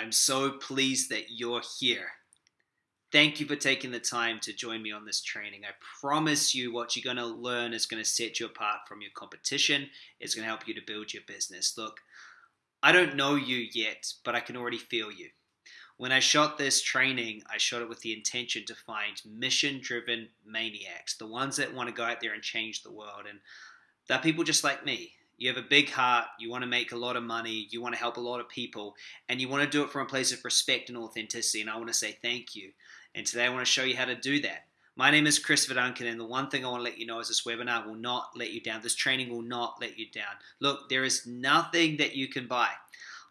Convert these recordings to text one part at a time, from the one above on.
I'm so pleased that you're here. Thank you for taking the time to join me on this training. I promise you, what you're going to learn is going to set you apart from your competition. It's going to help you to build your business. Look, I don't know you yet, but I can already feel you. When I shot this training, I shot it with the intention to find mission driven maniacs, the ones that want to go out there and change the world. And they're people just like me. You have a big heart, you want to make a lot of money, you want to help a lot of people, and you want to do it from a place of respect and authenticity. And I want to say thank you. And today I want to show you how to do that. My name is Chris Viduncan, and the one thing I want to let you know is this webinar will not let you down. This training will not let you down. Look, there is nothing that you can buy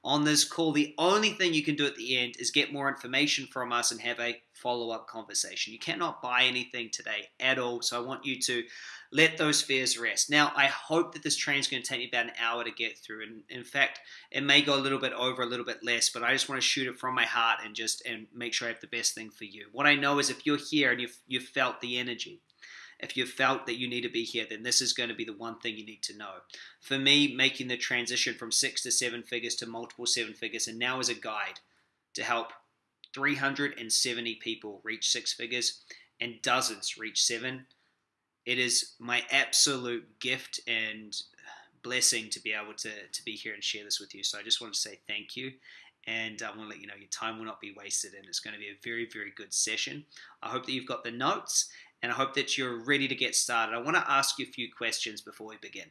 on this call. The only thing you can do at the end is get more information from us and have a follow up conversation. You cannot buy anything today at all. So I want you to let those fears rest. Now, I hope that this train is going to take me about an hour to get through. And in fact, it may go a little bit over, a little bit less, but I just want to shoot it from my heart and just and make sure I have the best thing for you. What I know is if you're here and you've, you've felt the energy, if you've felt that you need to be here, then this is going to be the one thing you need to know. For me, making the transition from six to seven figures to multiple seven figures, and now as a guide to help 370 people reach six figures and dozens reach seven. It is my absolute gift and blessing to be able to, to be here and share this with you. So I just want to say thank you. And I want to let you know your time will not be wasted, and it's going to be a very, very good session. I hope that you've got the notes and I hope that you're ready to get started. I want to ask you a few questions before we begin.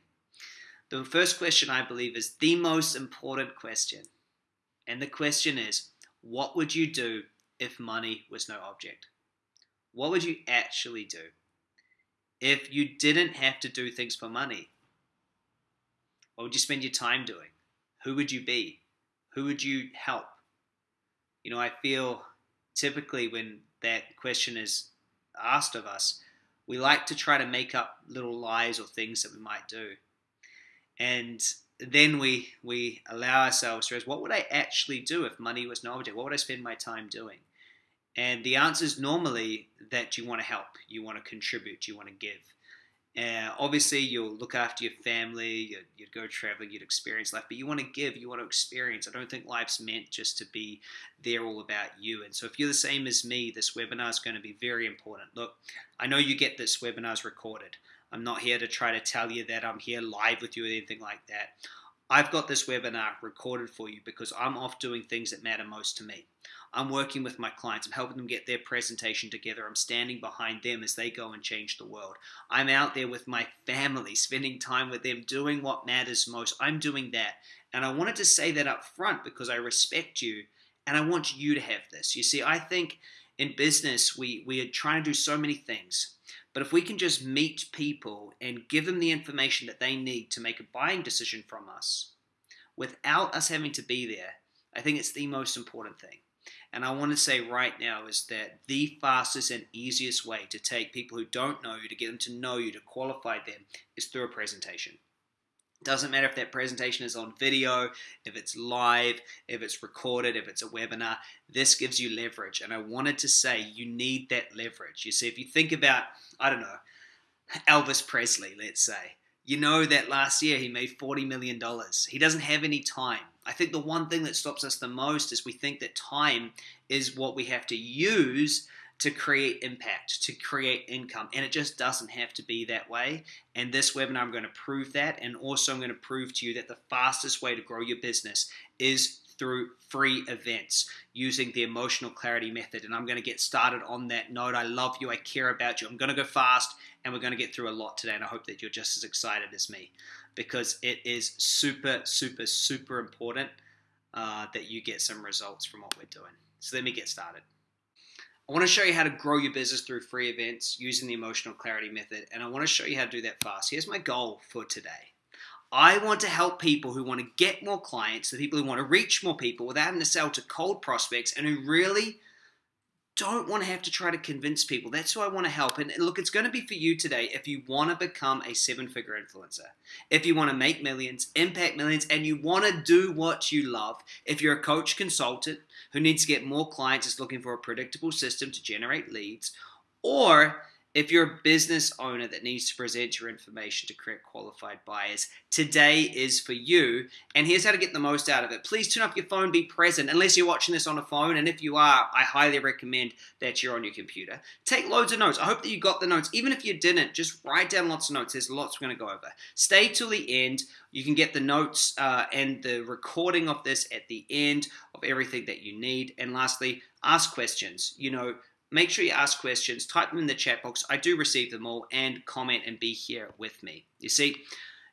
The first question, I believe, is the most important question. And the question is what would you do if money was no object? What would you actually do if you didn't have to do things for money? What would you spend your time doing? Who would you be? Who would you help? You know, I feel typically when that question is asked of us, we like to try to make up little lies or things that we might do. And then we we allow ourselves to ask, what would I actually do if money was no object? What would I spend my time doing? And the answer is normally that you want to help, you want to contribute, you want to give. Obviously, you'll look after your family, you'd, you'd, go traveling, you'd experience life, but you want to give, you want to experience. I don't think life's meant just to be there all about you. And so, if you're the same as me, this webinar is going to be very important. Look, I know you get this webinar's recorded. I'm not here to try to tell you that I'm here live with you or anything like that. I've got this webinar recorded for you because I'm off doing things that matter most to me. I'm working with my clients. I'm helping them get their presentation together. I'm standing behind them as they go and change the world. I'm out there with my family, spending time with them, doing what matters most. I'm doing that. And I wanted to say that up front because I respect you and I want you to have this. You see, I think in business, we, we are trying to do so many things. But if we can just meet people and give them the information that they need to make a buying decision from us without us having to be there, I think it's the most important thing. And I want to say right now is that the fastest and easiest way to take people who don't know you, to get them to know you, to qualify them, is through a presentation. Doesn't matter if that presentation is on video, if it's live, if it's recorded, if it's a webinar, this gives you leverage. And I wanted to say you need that leverage. You see, if you think about, I don't know, Elvis Presley, let's say, you know that last year he made $40 million. He doesn't have any time. I think the one thing that stops us the most is we think that time is what we have to use to create impact, to create income. And it just doesn't have to be that way. And this webinar, I'm going to prove that. And also, I'm going to prove to you that the fastest way to grow your business is through free events using the emotional clarity method. And I'm going to get started on that note. I love you. I care about you. I'm going to go fast and we're going to get through a lot today. And I hope that you're just as excited as me because it is super, super, super important uh, that you get some results from what we're doing. So let me get started. I want to show you how to grow your business through free events using the emotional clarity method, and I want to show you how to do that fast. Here's my goal for today. I want to help people who want to get more clients, the people who want to reach more people without having to sell to cold prospects and who really don't want to have to try to convince people. That's who I want to help. And look, it's going to be for you today if you want to become a seven figure influencer, if you want to make millions, impact millions, and you want to do what you love. If you're a coach consultant who needs to get more clients, is looking for a predictable system to generate leads, or If you're a business owner that needs to present your information to create qualified buyers, today is for you. And here's how to get the most out of it. Please turn off your phone, be present, unless you're watching this on a phone. And if you are, I highly recommend that you're on your computer. Take loads of notes. I hope that you got the notes. Even if you didn't, just write down lots of notes. There's lots we're going to go over. Stay till the end. You can get the notes uh, and the recording of this at the end of everything that you need. And lastly, ask questions. You know, Make sure you ask questions, type them in the chat box. I do receive them all, and comment and be here with me. You see,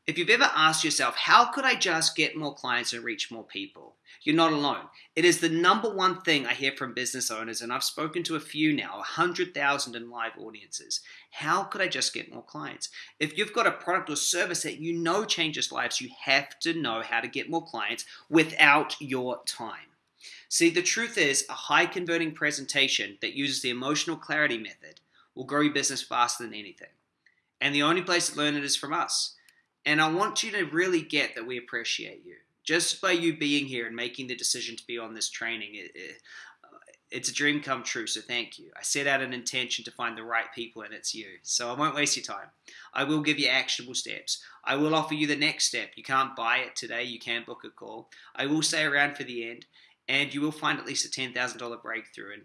if you've ever asked yourself, how could I just get more clients and reach more people? You're not alone. It is the number one thing I hear from business owners, and I've spoken to a few now, 100,000 in live audiences. How could I just get more clients? If you've got a product or service that you know changes lives, you have to know how to get more clients without your time. See, the truth is, a high converting presentation that uses the emotional clarity method will grow your business faster than anything. And the only place to learn it is from us. And I want you to really get that we appreciate you. Just by you being here and making the decision to be on this training, it, it, uh, it's a dream come true, so thank you. I set out an intention to find the right people, and it's you. So I won't waste your time. I will give you actionable steps. I will offer you the next step. You can't buy it today, you can book a call. I will stay around for the end, and you will find at least a $10,000 breakthrough. And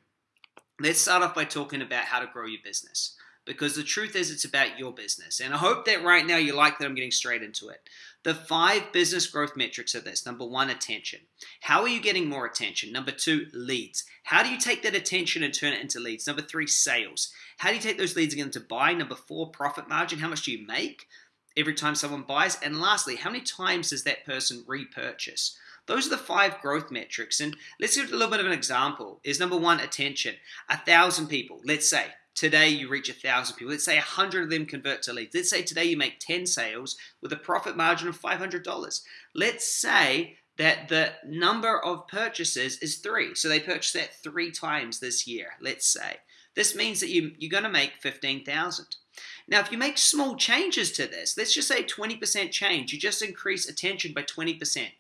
let's start off by talking about how to grow your business because the truth is it's about your business. And I hope that right now you like that I'm getting straight into it. The five business growth metrics are this number one, attention. How are you getting more attention? Number two, leads. How do you take that attention and turn it into leads? Number three, sales. How do you take those leads again to buy? Number four, profit margin. How much do you make every time someone buys? And lastly, how many times does that person repurchase? Those are the five growth metrics. And let's give a little bit of an example. Is number one, attention. A thousand people, let's say, today you reach a thousand people. Let's say a hundred of them convert to leads. Let's say today you make 10 sales with a profit margin of $500. Let's say that the number of purchases is three. So they purchased that three times this year, let's say. This means that you, you're going to make 15,000. Now, if you make small changes to this, let's just say 20% change, you just increase attention by 20%.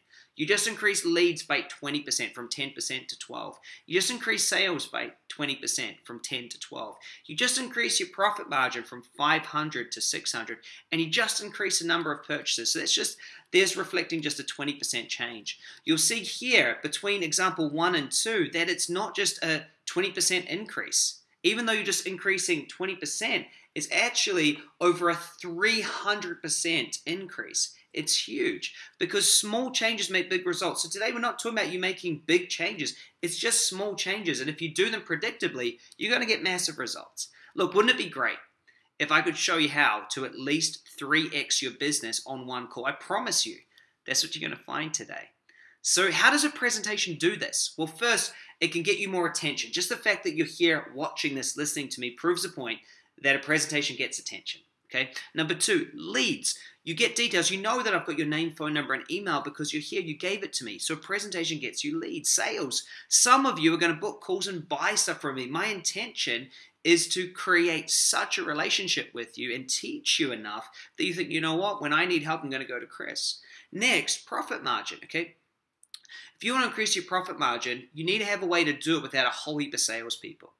You just increase leads by 20% from 10% to 12. You just increase sales by 20% from 10 to 12. You just increase your profit margin from 500 to 600 and you just increase the number of purchases. So that's just there's reflecting just a 20% change. You'll see here between example 1 and 2 that it's not just a 20% increase. Even though you're just increasing 20%, it's actually over a 300% increase. It's huge because small changes make big results. So today we're not talking about you making big changes. It's just small changes. And if you do them predictably, you're going to get massive results. Look, wouldn't it be great if I could show you how to at least 3x your business on one call? I promise you, that's what you're going to find today. So, how does a presentation do this? Well, first, it can get you more attention. Just the fact that you're here watching this, listening to me, proves the point that a presentation gets attention. Okay. Number two, leads. You get details. You know that I've got your name, phone number, and email because you're here. You gave it to me. So a presentation gets you leads, sales. Some of you are going to book calls and buy stuff from me. My intention is to create such a relationship with you and teach you enough that you think, you know what, when I need help, I'm going to go to Chris. Next, profit margin. Okay. If you want to increase your profit margin, you need to have a way to do it without a whole heap of salespeople.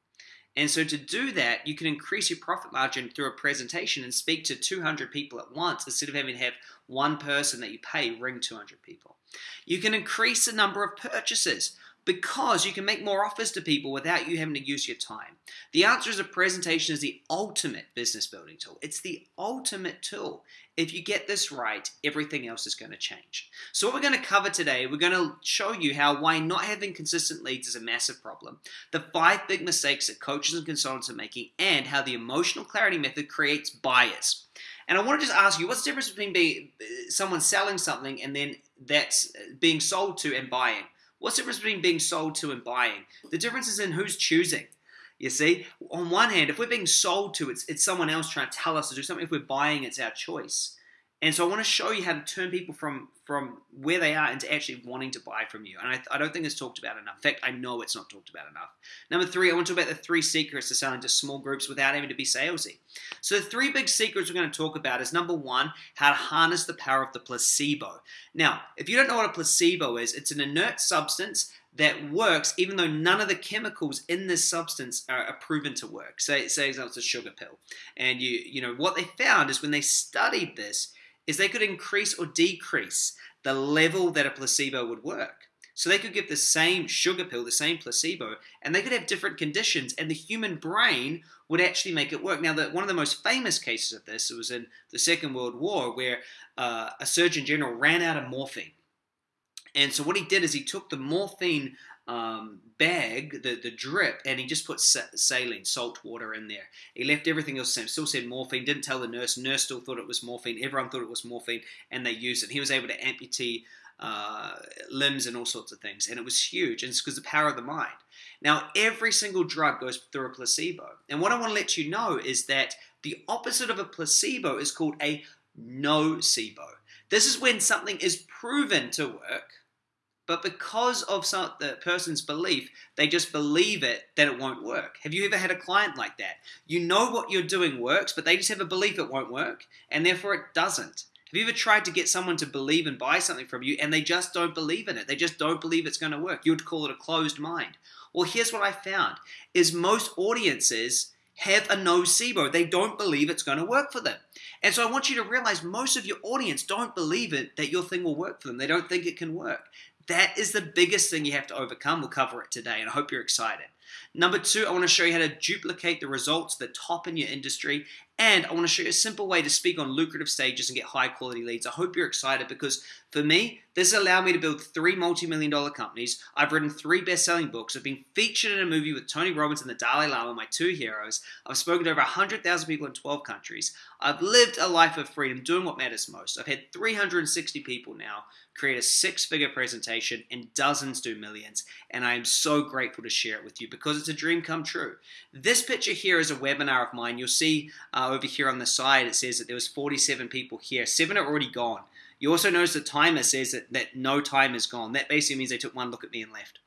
And so to do that, you can increase your profit margin through a presentation and speak to 200 people at once instead of having to have one person that you pay ring 200 people. You can increase the number of purchases because you can make more offers to people without you having to use your time. The answer is a presentation is the ultimate business building tool. It's the ultimate tool. If you get this right, everything else is going to change. So what we're going to cover today, we're going to show you how why not having consistent leads is a massive problem, the five big mistakes that coaches and consultants are making, and how the emotional clarity method creates buyers. And I want to just ask you, what's the difference between being someone selling something and then that's uh, being sold to and buying? What's the difference between being sold to and buying? The difference is in who's choosing. You see, on one hand, if we're being sold to, it's, it's someone else trying to tell us to do something. If we're buying, it's our choice. And so I want to show you how to turn people from from where they are into actually wanting to buy from you. And I, I, don't think it's talked about enough. In fact, I know it's not talked about enough. Number three, I want to talk about the three secrets to selling to small groups without having to be salesy. So the three big secrets we're going to talk about is number one, how to harness the power of the placebo. Now, if you don't know what a placebo is, it's an inert substance that works even though none of the chemicals in this substance are, are proven to work. Say, say example, it's a sugar pill. And you, you know, what they found is when they studied this, is they could increase or decrease the level that a placebo would work. So they could give the same sugar pill, the same placebo, and they could have different conditions, and the human brain would actually make it work. Now, the, one of the most famous cases of this was in the Second World War, where uh, a surgeon general ran out of morphine. And so what he did is he took the morphine um, bag, the, the drip, and he just put saline, salt water in there. He left everything else the same. Still said morphine. Didn't tell the nurse. Nurse still thought it was morphine. Everyone thought it was morphine, and they used it. He was able to amputate uh, limbs and all sorts of things, and it was huge. And it's because the power of the mind. Now, every single drug goes through a placebo, and what I want to let you know is that the opposite of a placebo is called a nocebo. This is when something is proven to work but because of some, the person's belief, they just believe it that it won't work. Have you ever had a client like that? You know what you're doing works, but they just have a belief it won't work, and therefore it doesn't. Have you ever tried to get someone to believe and buy something from you, and they just don't believe in it? They just don't believe it's going to work. You would call it a closed mind. Well, here's what I found: is most audiences have a nocebo. They don't believe it's going to work for them. And so I want you to realize most of your audience don't believe it that your thing will work for them. They don't think it can work. That is the biggest thing you have to overcome. We'll cover it today, and I hope you're excited. Number two, I want to show you how to duplicate the results that top in your industry and I want to show you a simple way to speak on lucrative stages and get high quality leads. I hope you're excited because for me, this has allowed me to build three multi million dollar companies. I've written three best selling books. I've been featured in a movie with Tony Robbins and the Dalai Lama, my two heroes. I've spoken to over 100,000 people in 12 countries. I've lived a life of freedom doing what matters most. I've had 360 people now create a six figure presentation and dozens do millions. And I am so grateful to share it with you because it's a dream come true. This picture here is a webinar of mine. You'll see uh, over here on the side, it says that there was 47 people here. Seven are already gone. You also notice the timer says that, that no time is gone. That basically means they took one look at me and left.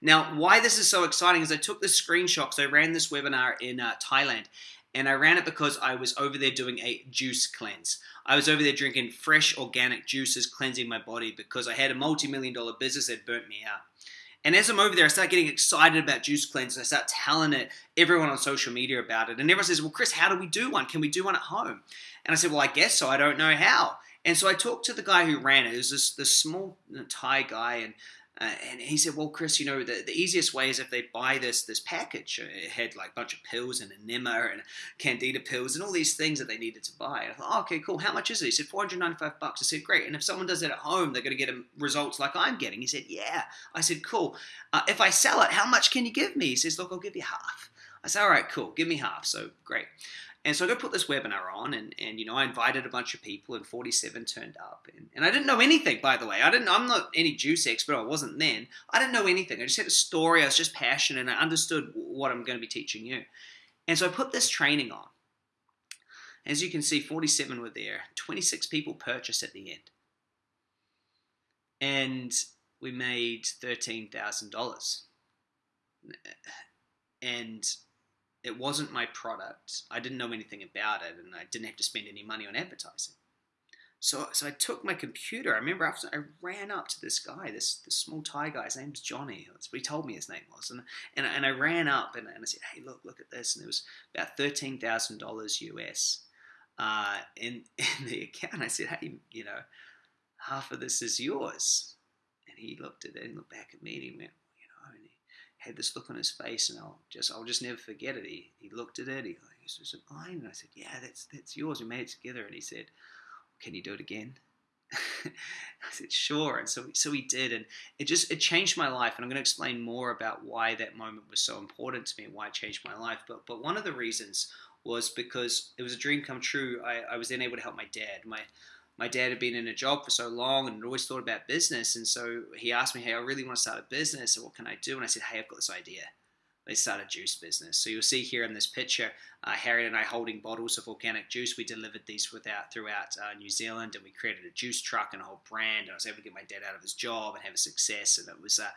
Now, why this is so exciting is I took the screenshot. So I ran this webinar in uh, Thailand, and I ran it because I was over there doing a juice cleanse. I was over there drinking fresh organic juices, cleansing my body because I had a multi-million dollar business that burnt me out. And as I'm over there, I start getting excited about Juice Cleanse. I start telling it everyone on social media about it. And everyone says, Well, Chris, how do we do one? Can we do one at home? And I said, Well, I guess so. I don't know how. And so I talked to the guy who ran it. It was this, this small Thai guy, and uh, and he said, "Well, Chris, you know, the, the easiest way is if they buy this this package. It had like a bunch of pills and enema and candida pills and all these things that they needed to buy." And I thought, oh, "Okay, cool. How much is it?" He said, 495 bucks." I said, "Great. And if someone does it at home, they're going to get results like I'm getting." He said, "Yeah." I said, "Cool. Uh, if I sell it, how much can you give me?" He says, "Look, I'll give you half." I said, "All right, cool. Give me half." So great. And so I go put this webinar on, and, and you know I invited a bunch of people, and 47 turned up, and, and I didn't know anything, by the way. I didn't. I'm not any juice expert. I wasn't then. I didn't know anything. I just had a story. I was just passionate, and I understood what I'm going to be teaching you. And so I put this training on. As you can see, 47 were there. 26 people purchased at the end, and we made thirteen thousand dollars. And it wasn't my product. I didn't know anything about it, and I didn't have to spend any money on advertising. So, so I took my computer. I remember after I ran up to this guy, this this small Thai guy. His name's Johnny. He told me his name was. And and, and I ran up and, and I said, "Hey, look, look at this." And it was about thirteen thousand dollars US uh, in in the account. I said, "Hey, you know, half of this is yours." And he looked at it and looked back at me and he went, had this look on his face, and I'll just I'll just never forget it. He he looked at it. He he said, "Is it mine?" And I said, "Yeah, that's that's yours. We made it together." And he said, "Can you do it again?" I said, "Sure." And so so he did, and it just it changed my life. And I'm going to explain more about why that moment was so important to me and why it changed my life. But but one of the reasons was because it was a dream come true. I, I was then able to help my dad. My my dad had been in a job for so long and always thought about business. And so he asked me, Hey, I really want to start a business. So what can I do? And I said, Hey, I've got this idea. they start a juice business. So you'll see here in this picture, uh, Harriet and I holding bottles of organic juice. We delivered these without, throughout uh, New Zealand, and we created a juice truck and a whole brand. And I was able to get my dad out of his job and have a success. And it was uh,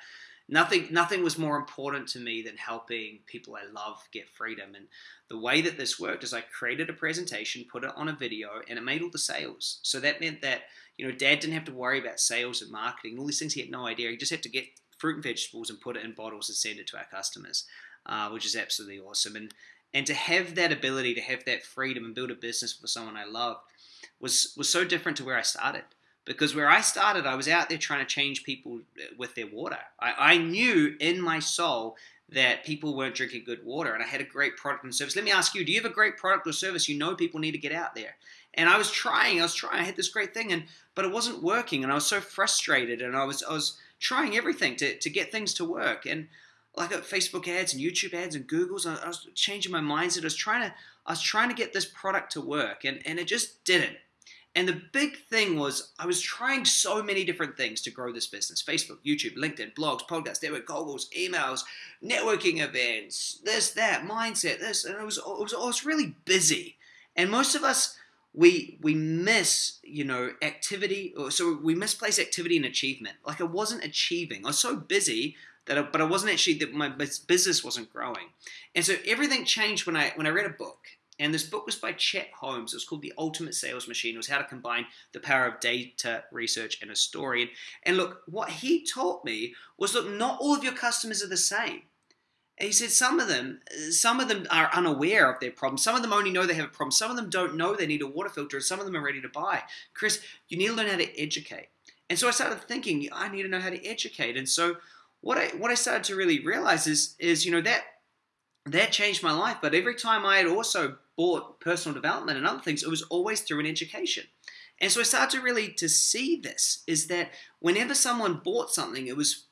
nothing. Nothing was more important to me than helping people I love get freedom. And the way that this worked is I created a presentation, put it on a video, and it made all the sales. So that meant that you know, Dad didn't have to worry about sales and marketing, all these things. He had no idea. He just had to get fruit and vegetables and put it in bottles and send it to our customers, uh, which is absolutely awesome. And and to have that ability, to have that freedom and build a business for someone I loved was was so different to where I started. Because where I started, I was out there trying to change people uh, with their water. I, I knew in my soul that people weren't drinking good water and I had a great product and service. Let me ask you, do you have a great product or service you know people need to get out there? And I was trying, I was trying, I had this great thing and but it wasn't working and I was so frustrated and I was I was trying everything to, to get things to work. And like uh, Facebook ads and YouTube ads and Google's, I, I was changing my mindset. I was trying to I was trying to get this product to work, and, and it just didn't. And the big thing was I was trying so many different things to grow this business. Facebook, YouTube, LinkedIn, blogs, podcasts, network calls, emails, networking events, this, that, mindset, this. And it was, it was, I was really busy. And most of us we we miss you know activity or so we misplace activity and achievement like i wasn't achieving i was so busy that I, but i wasn't actually that my business wasn't growing and so everything changed when i when i read a book and this book was by chet holmes it was called the ultimate sales machine it was how to combine the power of data research and a story and, look what he taught me was look not all of your customers are the same And he said some of them, some of them are unaware of their problem. Some of them only know they have a problem. Some of them don't know they need a water filter, and some of them are ready to buy. Chris, you need to learn how to educate. And so I started thinking, I need to know how to educate. And so what I what I started to really realize is is you know that that changed my life. But every time I had also personal development and other things, it was always through an education. And so I started to really to see this is that whenever someone bought something, it was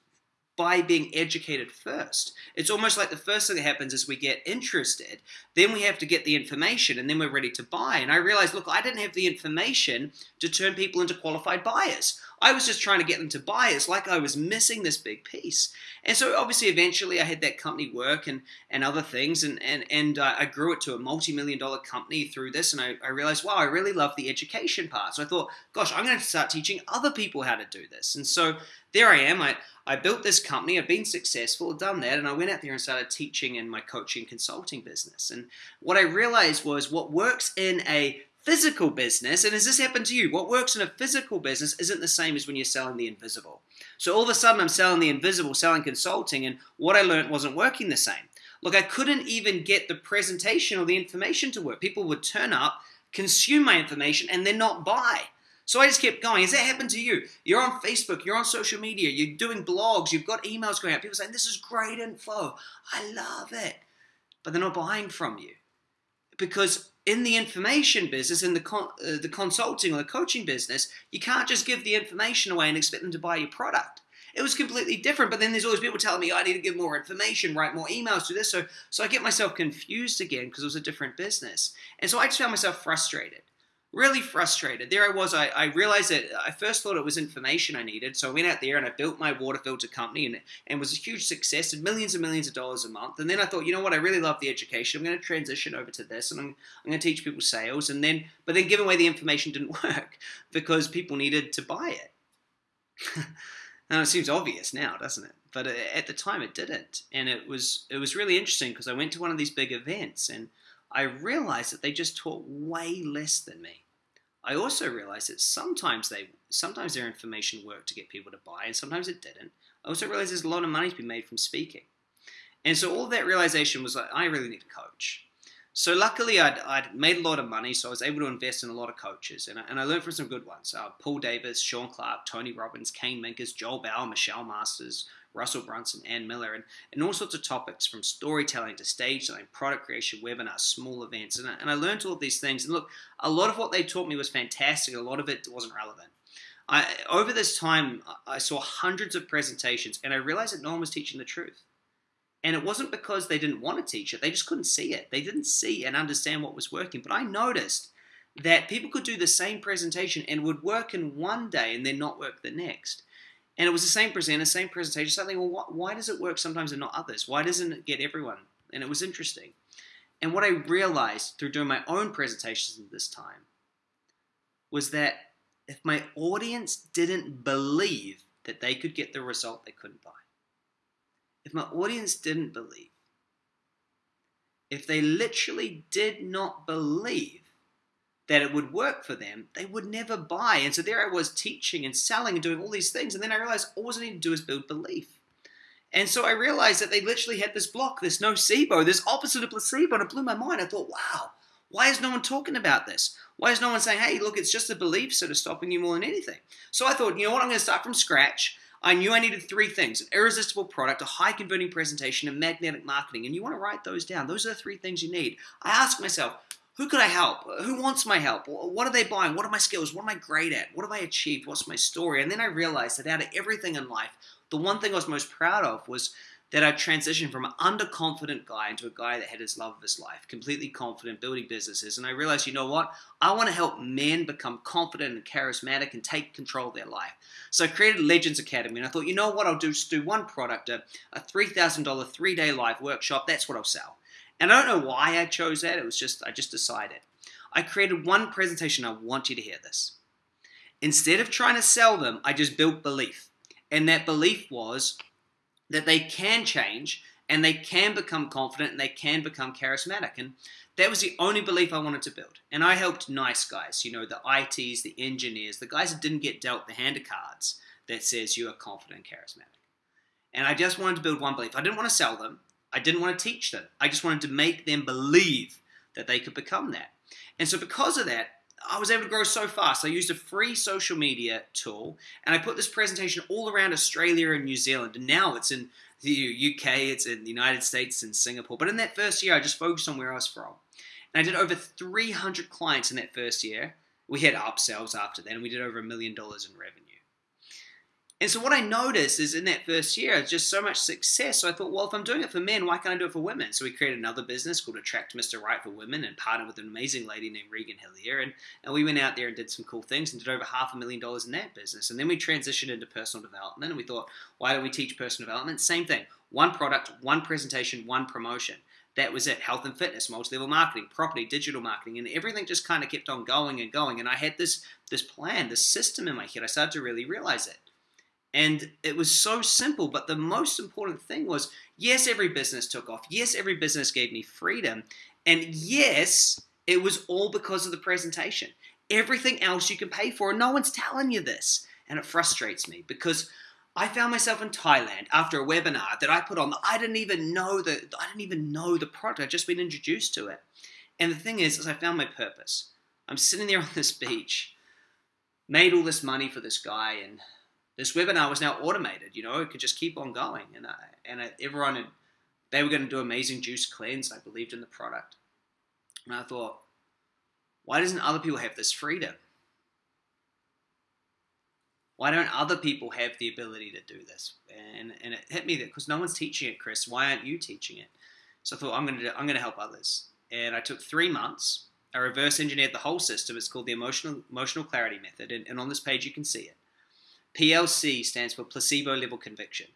by being educated first. It's almost like the first thing that happens is we get interested, then we have to get the information, and then we're ready to buy. And I realized, look, I didn't have the information to turn people into qualified buyers. I was just trying to get them to buy. It's like I was missing this big piece. And so obviously eventually I had that company work and, and other things and, and, and uh, I grew it to a multi-million dollar company through this and I, I realized, wow, I really love the education part. So I thought, gosh, I'm going to start teaching other people how to do this. And so there I am. I, I built this company. I've been successful, done that, and I went out there and started teaching in my coaching consulting business. And what I realized was what works in a physical business, and has this happened to you? What works in a physical business isn't the same as when you're selling the invisible. So all of a sudden, I'm selling the invisible, selling consulting, and what I learned wasn't working the same. Look, I couldn't even get the presentation or the information to work. People would turn up, consume my information, and then not buy. So I just kept going. Has that happened to you? You're on Facebook, you're on social media, you're doing blogs, you've got emails going out. People saying, This is great info. I love it. But they're not buying from you. Because in the information business, in the con- uh, the consulting or the coaching business, you can't just give the information away and expect them to buy your product. It was completely different. But then there's always people telling me I need to give more information, write more emails, do this. So so I get myself confused again because it was a different business, and so I just found myself frustrated really frustrated. There I was. I, I realized that I first thought it was information I needed. So I went out there and I built my water filter company and, and was a huge success and millions and millions of dollars a month. And then I thought, you know what? I really love the education. I'm going to transition over to this and I'm, I'm going to teach people sales. And then, but then giving away the information didn't work because people needed to buy it. now it seems obvious now, doesn't it? But uh, at the time it didn't. And it was, it was really interesting because I went to one of these big events and I realized that they just taught way less than me. I also realized that sometimes they sometimes their information worked to get people to buy, and sometimes it didn't. I also realized there's a lot of money to be made from speaking, and so all that realization was like I really need a coach. So luckily, I'd, I'd made a lot of money, so I was able to invest in a lot of coaches, and I, and I learned from some good ones: uh, Paul Davis, Sean Clark, Tony Robbins, Kane Minkers, Joel Bauer, Michelle Masters, Russell Brunson, Ann Miller, and, and all sorts of topics from storytelling to stage selling, product creation, webinars, small events. And I, and I learned all of these things. And look, a lot of what they taught me was fantastic, a lot of it wasn't relevant. I, over this time, I saw hundreds of presentations, and I realized that no one was teaching the truth. And it wasn't because they didn't want to teach it, they just couldn't see it. They didn't see and understand what was working. But I noticed that people could do the same presentation and would work in one day and then not work the next. And it was the same presenter, same presentation. So I think, well, why, why does it work sometimes and not others? Why doesn't it get everyone? And it was interesting. And what I realized through doing my own presentations this time was that if my audience didn't believe that they could get the result they couldn't buy, if my audience didn't believe, if they literally did not believe that it would work for them, they would never buy. And so there I was teaching and selling and doing all these things. And then I realized all I need to do is build belief. And so I realized that they literally had this block, this nocebo, this opposite of placebo. And it blew my mind. I thought, wow, why is no one talking about this? Why is no one saying, hey, look, it's just a belief sort of stopping you more than anything? So I thought, you know what, I'm going to start from scratch. I knew I needed three things an irresistible product, a high converting presentation, and magnetic marketing. And you want to write those down. Those are the three things you need. I asked myself, who could I help? Who wants my help? What are they buying? What are my skills? What am I great at? What have I achieved? What's my story? And then I realized that out of everything in life, the one thing I was most proud of was that I transitioned from an underconfident guy into a guy that had his love of his life, completely confident, building businesses. And I realized, you know what? I want to help men become confident and charismatic and take control of their life. So I created Legends Academy, and I thought, you know what? I'll do just do one product, a, a $3,000 three day live workshop. That's what I'll sell. And I don't know why I chose that. It was just, I just decided. I created one presentation. I want you to hear this. Instead of trying to sell them, I just built belief. And that belief was that they can change and they can become confident and they can become charismatic. And that was the only belief I wanted to build. And I helped nice guys, you know, the ITs, the engineers, the guys that didn't get dealt the hand of cards that says you are confident and charismatic. And I just wanted to build one belief. I didn't want to sell them. I didn't want to teach them. I just wanted to make them believe that they could become that. And so, because of that, I was able to grow so fast. I used a free social media tool and I put this presentation all around Australia and New Zealand. And now it's in the UK, it's in the United States, and Singapore. But in that first year, I just focused on where I was from. And I did over 300 clients in that first year. We had upsells after that, and we did over a million dollars in revenue. And so what I noticed is in that first year, just so much success. So I thought, well, if I'm doing it for men, why can't I do it for women? So we created another business called Attract Mr. Right for Women and partnered with an amazing lady named Regan Hillyer. And, and we went out there and did some cool things and did over half a million dollars in that business. And then we transitioned into personal development and we thought, why don't we teach personal development? Same thing. One product, one presentation, one promotion. That was it. Health and fitness, multi-level marketing, property, digital marketing, and everything just kind of kept on going and going. And I had this this plan, this system in my head. I started to really realize it. And it was so simple, but the most important thing was yes, every business took off. Yes, every business gave me freedom. And yes, it was all because of the presentation. Everything else you can pay for, and no one's telling you this. And it frustrates me because I found myself in Thailand after a webinar that I put on. I didn't even know the I didn't even know the product. I'd just been introduced to it. And the thing is, is I found my purpose. I'm sitting there on this beach, made all this money for this guy, and this webinar was now automated. You know, it could just keep on going, and I, and I, everyone had, they were going to do amazing juice cleanse. I believed in the product, and I thought, why doesn't other people have this freedom? Why don't other people have the ability to do this? And and it hit me that because no one's teaching it, Chris. Why aren't you teaching it? So I thought I'm going to I'm to help others, and I took three months. I reverse engineered the whole system. It's called the emotional emotional clarity method, and, and on this page you can see it. PLC stands for placebo level conviction,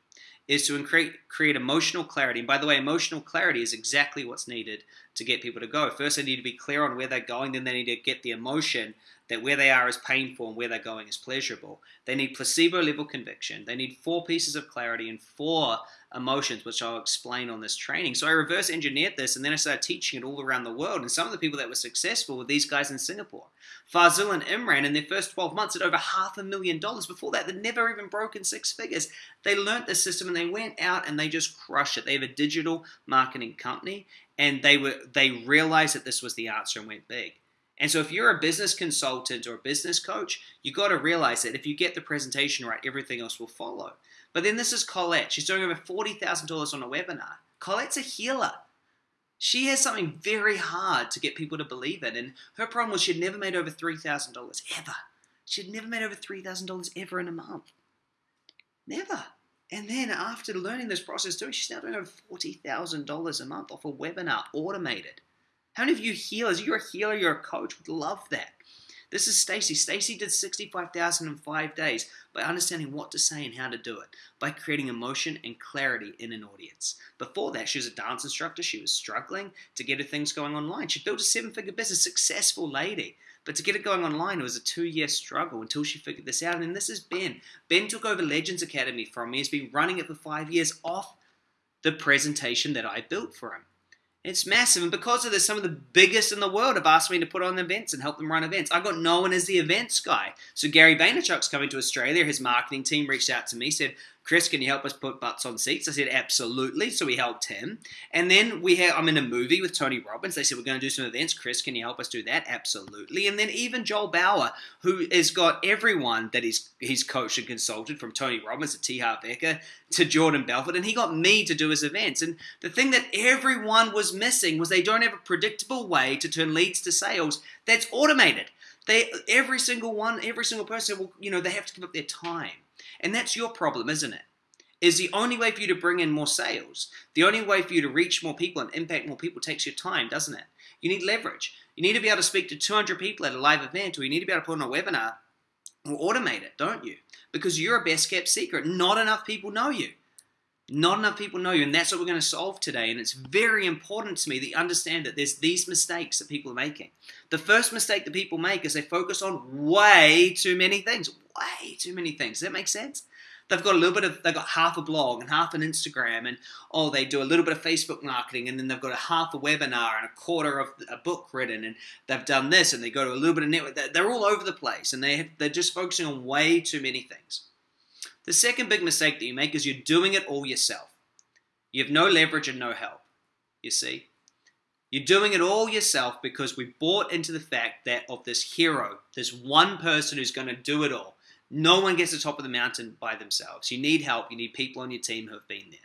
is to create, create emotional clarity. And by the way, emotional clarity is exactly what's needed to get people to go. First, they need to be clear on where they're going, then they need to get the emotion that where they are is painful and where they're going is pleasurable. They need placebo level conviction. They need four pieces of clarity and four emotions, which I'll explain on this training. So I reverse engineered this and then I started teaching it all around the world. And some of the people that were successful were these guys in Singapore. Fazil and Imran in their first 12 months had over half a million dollars. Before that, they'd never even broken six figures. They learned the system and they went out and they just crushed it. They have a digital marketing company and they were they realized that this was the answer and went big. And so if you're a business consultant or a business coach, you got to realize that if you get the presentation right, everything else will follow. But then this is Colette. She's doing over $40,000 on a webinar. Colette's a healer. She has something very hard to get people to believe in. And her problem was she'd never made over $3,000 ever. She'd never made over $3,000 ever in a month. Never. And then after learning this process too, she's now doing over $40,000 a month off a webinar, automated. How many of you healers, you're a healer, you're a coach, would love that. This is Stacy. Stacy did 65,000 in five days by understanding what to say and how to do it, by creating emotion and clarity in an audience. Before that, she was a dance instructor. She was struggling to get her things going online. She built a seven figure business, successful lady. But to get it going online, it was a two year struggle until she figured this out. And then this is Ben. Ben took over Legends Academy from me. He's been running it for five years off the presentation that I built for him. It's massive, and because of this, some of the biggest in the world have asked me to put on events and help them run events. I got known as the events guy. So Gary Vaynerchuk's coming to Australia. His marketing team reached out to me, said, Chris, can you help us put butts on seats? I said, absolutely. So we helped him. And then we had, I'm in a movie with Tony Robbins. They said, we're going to do some events. Chris, can you help us do that? Absolutely. And then even Joel Bauer, who has got everyone that he's, he's coached and consulted from Tony Robbins to T. Harv Eker to Jordan Belfort. And he got me to do his events. And the thing that everyone was missing was they don't have a predictable way to turn leads to sales that's automated. They, every single one, every single person, will, you know, they have to give up their time. And that's your problem, isn't it? Is the only way for you to bring in more sales, the only way for you to reach more people and impact more people takes your time, doesn't it? You need leverage. You need to be able to speak to 200 people at a live event, or you need to be able to put on a webinar or automate it, don't you? Because you're a best kept secret. Not enough people know you. Not enough people know you, and that's what we're going to solve today. And it's very important to me that you understand that there's these mistakes that people are making. The first mistake that people make is they focus on way too many things. Way too many things. Does that make sense? They've got a little bit of, they've got half a blog and half an Instagram, and oh, they do a little bit of Facebook marketing, and then they've got a half a webinar and a quarter of a book written, and they've done this, and they go to a little bit of network. They're all over the place, and they have, they're just focusing on way too many things. The second big mistake that you make is you're doing it all yourself. You have no leverage and no help. You see? You're doing it all yourself because we bought into the fact that of this hero, this one person who's going to do it all. No one gets to the top of the mountain by themselves. You need help. You need people on your team who have been there.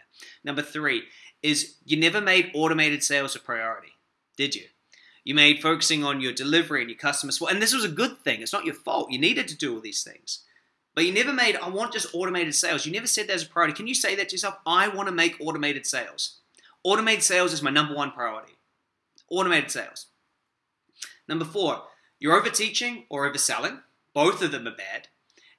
Number three is you never made automated sales a priority, did you? You made focusing on your delivery and your customer support, and this was a good thing. It's not your fault. You needed to do all these things. But you never made, I want just automated sales. You never said there's a priority. Can you say that to yourself? I want to make automated sales. Automated sales is my number one priority. Automated sales. Number four, you're over teaching or overselling. Both of them are bad.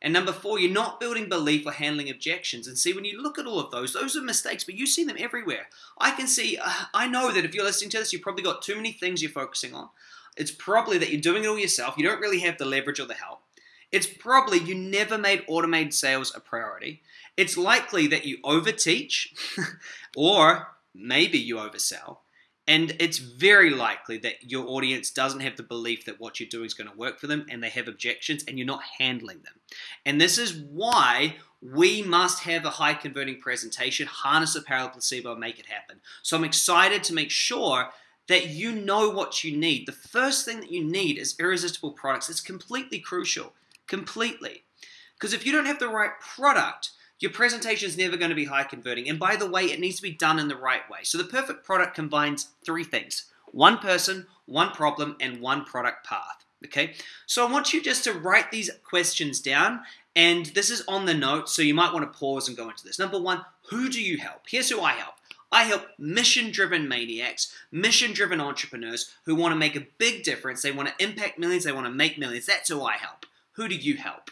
And number four, you're not building belief or handling objections. And see, when you look at all of those, those are mistakes, but you see them everywhere. I can see, uh, I know that if you're listening to this, you've probably got too many things you're focusing on. It's probably that you're doing it all yourself. You don't really have the leverage or the help. It's probably you never made automated sales a priority. It's likely that you overteach or maybe you oversell. And it's very likely that your audience doesn't have the belief that what you're doing is going to work for them and they have objections and you're not handling them. And this is why we must have a high converting presentation, harness the power of placebo, and make it happen. So I'm excited to make sure that you know what you need. The first thing that you need is irresistible products. It's completely crucial completely. Because if you don't have the right product, your presentation is never going to be high converting. And by the way, it needs to be done in the right way. So the perfect product combines three things one person, one problem, and one product path. Okay, so I want you just to write these questions down, and this is on the note, so you might want to pause and go into this. Number one, who do you help? Here's who I help. I help mission driven maniacs, mission driven entrepreneurs who want to make a big difference. They want to impact millions, they want to make millions. That's who I help. Who do you help?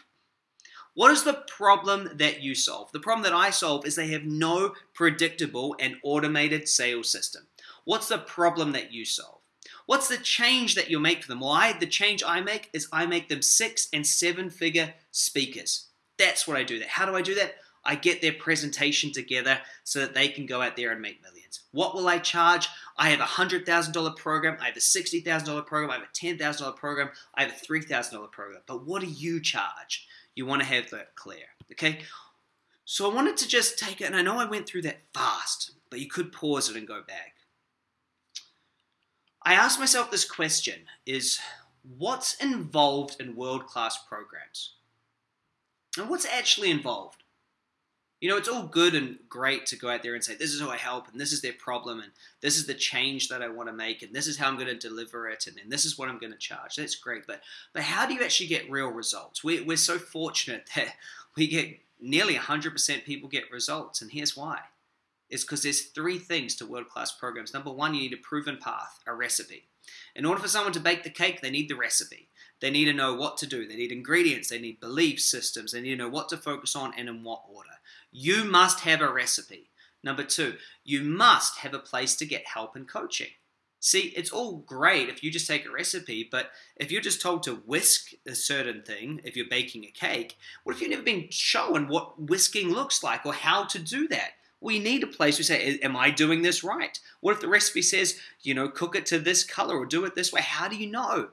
What is the problem that you solve? The problem that I solve is they have no predictable and automated sales system. What's the problem that you solve? What's the change that you make for them? Well, the change I make is I make them six and seven figure speakers. That's what I do. That. How do I do that? I get their presentation together so that they can go out there and make millions. What will I charge? I have a $100,000 program, I have a $60,000 program, I have a $10,000 program, I have a $3,000 program. But what do you charge? You want to have that clear, okay? So I wanted to just take it, and I know I went through that fast, but you could pause it and go back. I asked myself this question is what's involved in world-class programs? And what's actually involved? You know, it's all good and great to go out there and say, this is who I help, and this is their problem, and this is the change that I want to make, and this is how I'm going to deliver it, and, this is what I'm going to charge. That's great. But, but how do you actually get real results? We, we're so fortunate that we get nearly 100% people get results, and here's why is because there's three things to world class programs. Number one, you need a proven path, a recipe. In order for someone to bake the cake, they need the recipe. They need to know what to do. They need ingredients. They need belief systems. They need to know what to focus on and in what order. You must have a recipe. Number two, you must have a place to get help and coaching. See, it's all great if you just take a recipe, but if you're just told to whisk a certain thing, if you're baking a cake, what if you've never been shown what whisking looks like or how to do that? We need a place where say, Am I doing this right? What if the recipe says, you know, cook it to this color or do it this way? How do you know?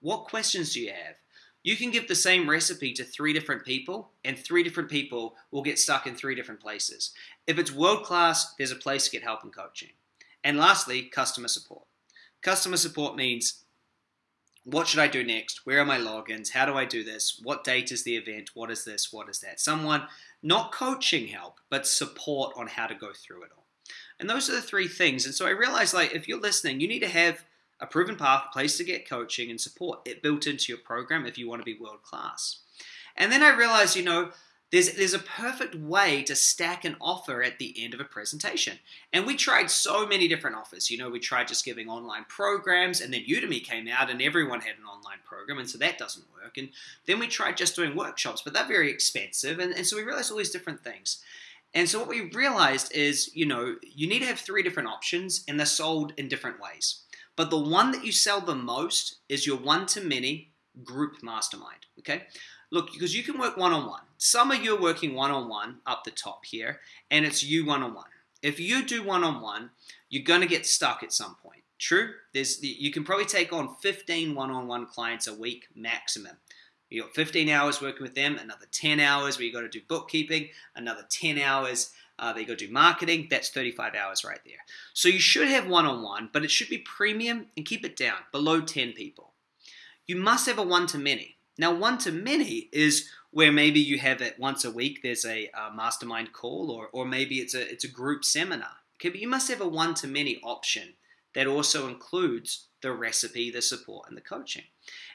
What questions do you have? You can give the same recipe to three different people, and three different people will get stuck in three different places. If it's world class, there's a place to get help and coaching. And lastly, customer support. Customer support means what should I do next? Where are my logins? How do I do this? What date is the event? What is this? What is that? Someone, not coaching help, but support on how to go through it all. And those are the three things. And so I realized, like, if you're listening, you need to have a proven path, place to get coaching and support it built into your program if you want to be world class. And then I realized, you know, there's, there's a perfect way to stack an offer at the end of a presentation. And we tried so many different offers. You know, we tried just giving online programs, and then Udemy came out and everyone had an online program, and so that doesn't work. And then we tried just doing workshops, but they're very expensive. And, and so we realized all these different things. And so what we realized is, you know, you need to have three different options, and they're sold in different ways. But the one that you sell the most is your one to many group mastermind. Okay? Look, because you can work one on one. Some of you are working one on one up the top here, and it's you one on one. If you do one on one, you're going to get stuck at some point. True? There's you can probably take on 15 one on one clients a week maximum. You got 15 hours working with them, another 10 hours where you got to do bookkeeping, another 10 hours uh, they go do marketing. That's 35 hours right there. So you should have one on one, but it should be premium and keep it down below 10 people. You must have a one to many. Now, one to many is where maybe you have it once a week. There's a, a mastermind call, or or maybe it's a it's a group seminar. Okay, but you must have a one to many option that also includes the recipe, the support, and the coaching.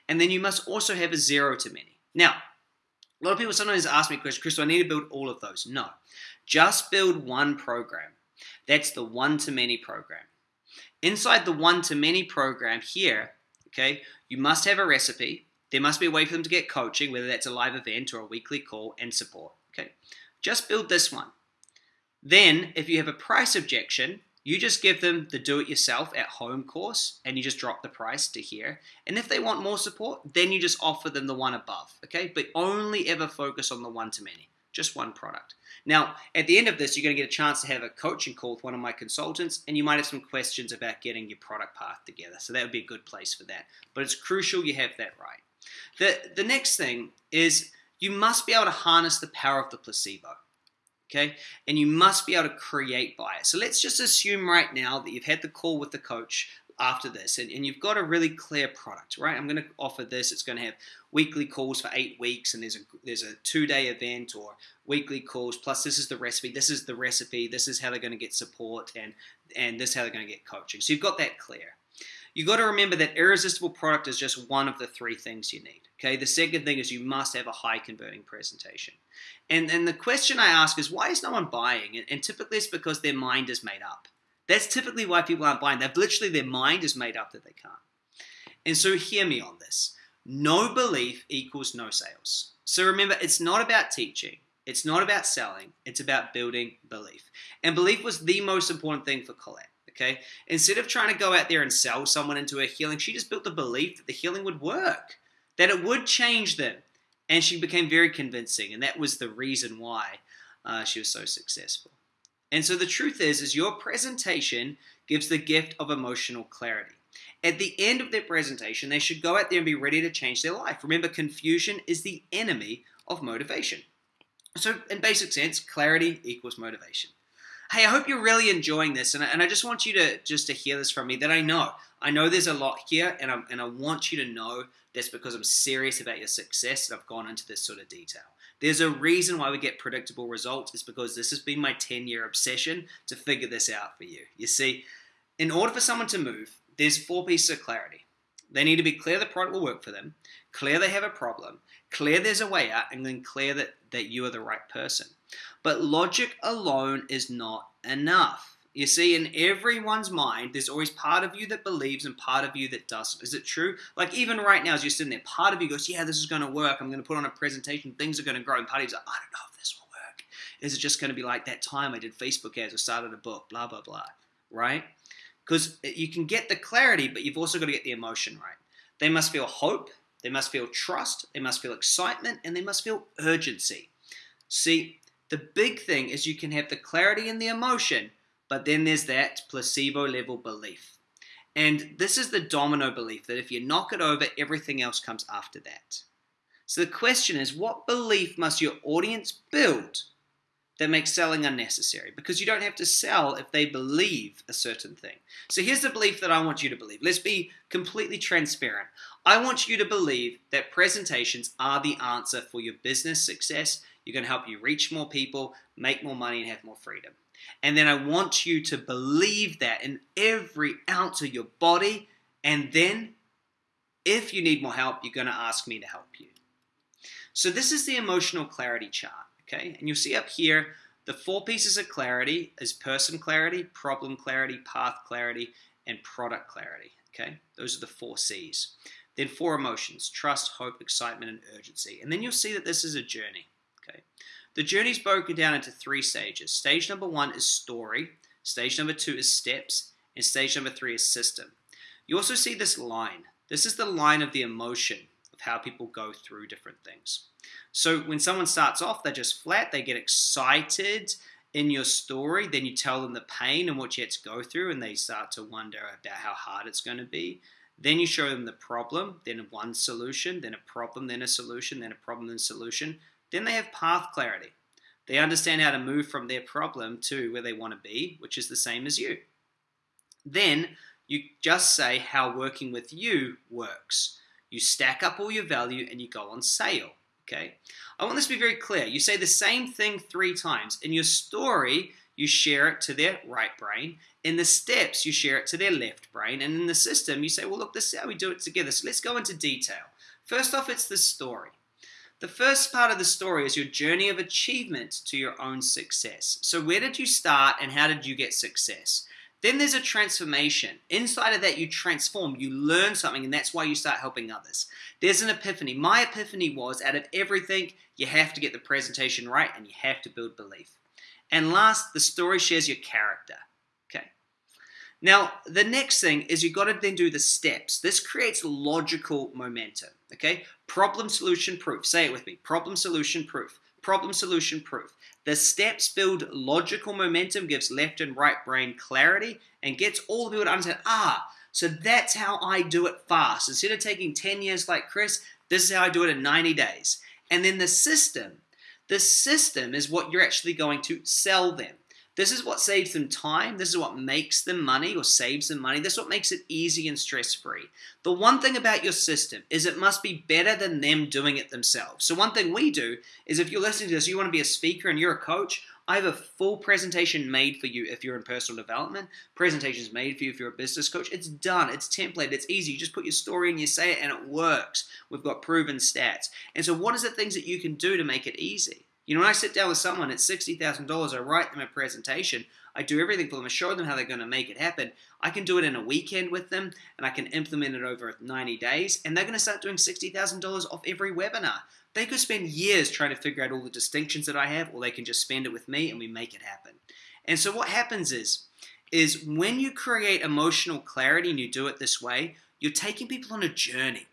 And then you must also have a zero to many. Now, a lot of people sometimes ask me, "Question, Chris, do I need to build all of those? No. Just build one program. That's the one to many program. Inside the one to many program here, okay, you must have a recipe. There must be a way for them to get coaching, whether that's a live event or a weekly call, and support. Okay, just build this one. Then, if you have a price objection, you just give them the do it yourself at home course and you just drop the price to here. And if they want more support, then you just offer them the one above, okay? But only ever focus on the one to many, just one product. Now, at the end of this, you're going to get a chance to have a coaching call with one of my consultants, and you might have some questions about getting your product path together. So that would be a good place for that. But it's crucial you have that right. The, the next thing is you must be able to harness the power of the placebo okay? And you must be able to create bias. So let's just assume right now that you've had the call with the coach after this and, and you've got a really clear product, right? I'm going to offer this. It's going to have weekly calls for eight weeks and there's a there's a two day event or weekly calls plus this is the recipe this is the recipe this is how they're going to get support and and this is how they're going to get coaching so you've got that clear You've got to remember that irresistible product is just one of the three things you need. Okay, the second thing is you must have a high converting presentation. And, and the question I ask is why is no one buying? And, and typically it's because their mind is made up. That's typically why people aren't buying. They've literally, their mind is made up that they can't. And so hear me on this. No belief equals no sales. So remember, it's not about teaching. It's not about selling. It's about building belief. And belief was the most important thing for Colette. Okay, instead of trying to go out there and sell someone into a healing, she just built the belief that the healing would work, that it would change them, and she became very convincing, and that was the reason why uh, she was so successful. And so the truth is, is your presentation gives the gift of emotional clarity. At the end of their presentation, they should go out there and be ready to change their life. Remember, confusion is the enemy of motivation. So, in basic sense, clarity equals motivation hey, I hope you're really enjoying this, and I, and I just want you to just to hear this from me that I know. I know there's a lot here, and I and I want you to know that's because I'm serious about your success, and I've gone into this sort of detail. There's a reason why we get predictable results. It's because this has been my 10 year obsession to figure this out for you. You see, in order for someone to move, there's four pieces of clarity. They need to be clear the product will work for them, clear they have a problem, clear there's a way out, and then clear that, that you are the right person. But logic alone is not enough. You see, in everyone's mind, there's always part of you that believes and part of you that doesn't. Is it true? Like, even right now, as you're sitting there, part of you goes, Yeah, this is going to work. I'm going to put on a presentation. Things are going to grow. And part of you's like, I don't know if this will work. Is it just going to be like that time I did Facebook ads or started a book, blah, blah, blah, right? Because you can get the clarity, but you've also got to get the emotion right. They must feel hope, they must feel trust, they must feel excitement, and they must feel urgency. See, the big thing is you can have the clarity and the emotion but then there's that placebo level belief. And this is the domino belief that if you knock it over, everything else comes after that. So the question is what belief must your audience build that makes selling unnecessary? Because you don't have to sell if they believe a certain thing. So here's the belief that I want you to believe. Let's be completely transparent. I want you to believe that presentations are the answer for your business success. You're going to help you reach more people, make more money, and have more freedom. And then I want you to believe that in every ounce of your body. And then, if you need more help, you're going to ask me to help you. So, this is the emotional clarity chart. Okay. And you'll see up here the four pieces of clarity is person clarity, problem clarity, path clarity, and product clarity. Okay. Those are the four C's. Then four emotions trust, hope, excitement, and urgency. And then you'll see that this is a journey. Okay. The journey is broken down into three stages. Stage number one is story, stage number two is steps, and stage number three is system. You also see this line. This is the line of the emotion of how people go through different things. So when someone starts off, they're just flat, they get excited in your story, then you tell them the pain and what you had to go through, and they start to wonder about how hard it's going to be. Then you show them the problem, then one solution, then a problem, then a solution, then a problem, then a solution. Then they have path clarity. They understand how to move from their problem to where they want to be, which is the same as you. Then you just say how working with you works. You stack up all your value and you go on sale. Okay? I want this to be very clear. You say the same thing three times. In your story, you share it to their right brain. In the steps, you share it to their left brain. And in the system, you say, well, look, this is how we do it together. So let's go into detail. First off, it's the story. The first part of the story is your journey of achievement to your own success. So, where did you start and how did you get success? Then there's a transformation. Inside of that, you transform, you learn something, and that's why you start helping others. There's an epiphany. My epiphany was out of everything, you have to get the presentation right and you have to build belief. And last, the story shares your character. Okay. Now, the next thing is you've got to then do the steps. This creates logical momentum. Okay? Problem solution proof. Say it with me. Problem solution proof. Problem solution proof. The steps build logical momentum, gives left and right brain clarity, and gets all the people to understand, ah, so that's how I do it fast. Instead of taking 10 years like Chris, this is how I do it in 90 days. And then the system. The system is what you're actually going to sell them. This is what saves them time. This is what makes them money or saves them money. This is what makes it easy and stress free. The one thing about your system is it must be better than them doing it themselves. So, one thing we do is if you're listening to this, you want to be a speaker and you're a coach, I have a full presentation made for you if you're in personal development. Presentations made for you if you're a business coach. It's done. It's templated. It's easy. You just put your story in, you say it, and it works. We've got proven stats. And so, what is the things that you can do to make it easy? You know, when I sit down with someone at $60,000, I write them a presentation, I do everything for them, I show them how they're going to make it happen. I can do it in a weekend with them, and I can implement it over 90 days, and they're going to start doing $60,000 off every webinar. They could spend years trying to figure out all the distinctions that I have, or they can just spend it with me and we make it happen. And so what happens is, is when you create emotional clarity and you do it this way, you're taking people on a journey.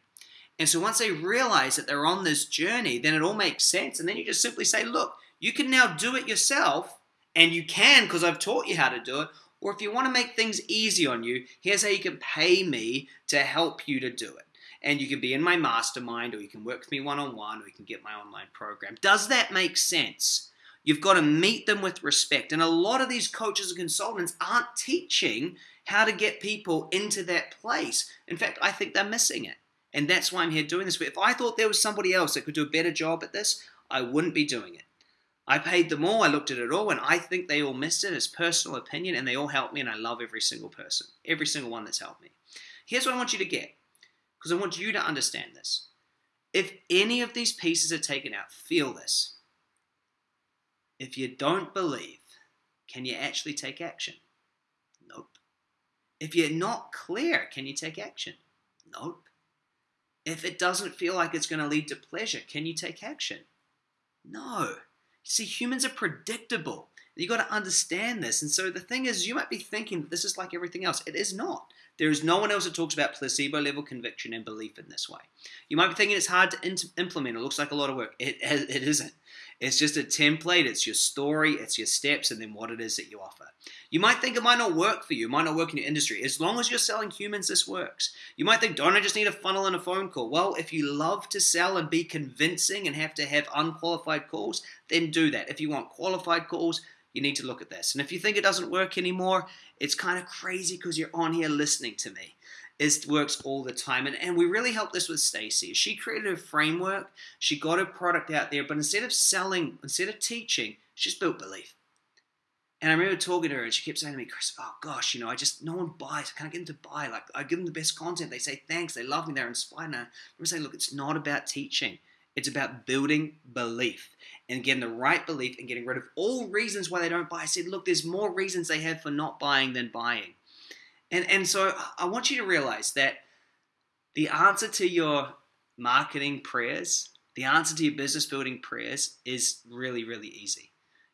And so once they realize that they're on this journey, then it all makes sense. And then you just simply say, look, you can now do it yourself, and you can because I've taught you how to do it. Or if you want to make things easy on you, here's how you can pay me to help you to do it. And you can be in my mastermind, or you can work with me one on one, or you can get my online program. Does that make sense? You've got to meet them with respect. And a lot of these coaches and consultants aren't teaching how to get people into that place. In fact, I think they're missing it. And that's why I'm here doing this. But if I thought there was somebody else that could do a better job at this, I wouldn't be doing it. I paid them all, I looked at it all, and I think they all missed it. It's personal opinion, and they all helped me, and I love every single person, every single one that's helped me. Here's what I want you to get, because I want you to understand this. If any of these pieces are taken out, feel this. If you don't believe, can you actually take action? Nope. If you're not clear, can you take action? Nope. If it doesn't feel like it's going to lead to pleasure, can you take action? No. See, humans are predictable. You got to understand this. And so the thing is, you might be thinking that this is like everything else. It is not. There is no one else that talks about placebo level conviction and belief in this way. You might be thinking it's hard to implement. It looks like a lot of work. It, it isn't. It's just a template. It's your story. It's your steps, and then what it is that you offer. You might think it might not work for you. It might not work in your industry. As long as you're selling humans, this works. You might think, don't I just need a funnel and a phone call? Well, if you love to sell and be convincing and have to have unqualified calls, then do that. If you want qualified calls, you need to look at this. And if you think it doesn't work anymore, it's kind of crazy because you're on here listening to me. It works all the time. And, and we really helped this with Stacy. She created a framework, she got her product out there, but instead of selling, instead of teaching, she's built belief. And I remember talking to her, and she kept saying to me, Chris, oh gosh, you know, I just, no one buys. I can't get them to buy. Like, I give them the best content. They say thanks. They love me. They're inspired. And I remember saying, look, it's not about teaching. It's about building belief and getting the right belief and getting rid of all reasons why they don't buy. I said, look, there's more reasons they have for not buying than buying. And, and so I want you to realize that the answer to your marketing prayers, the answer to your business building prayers is really, really easy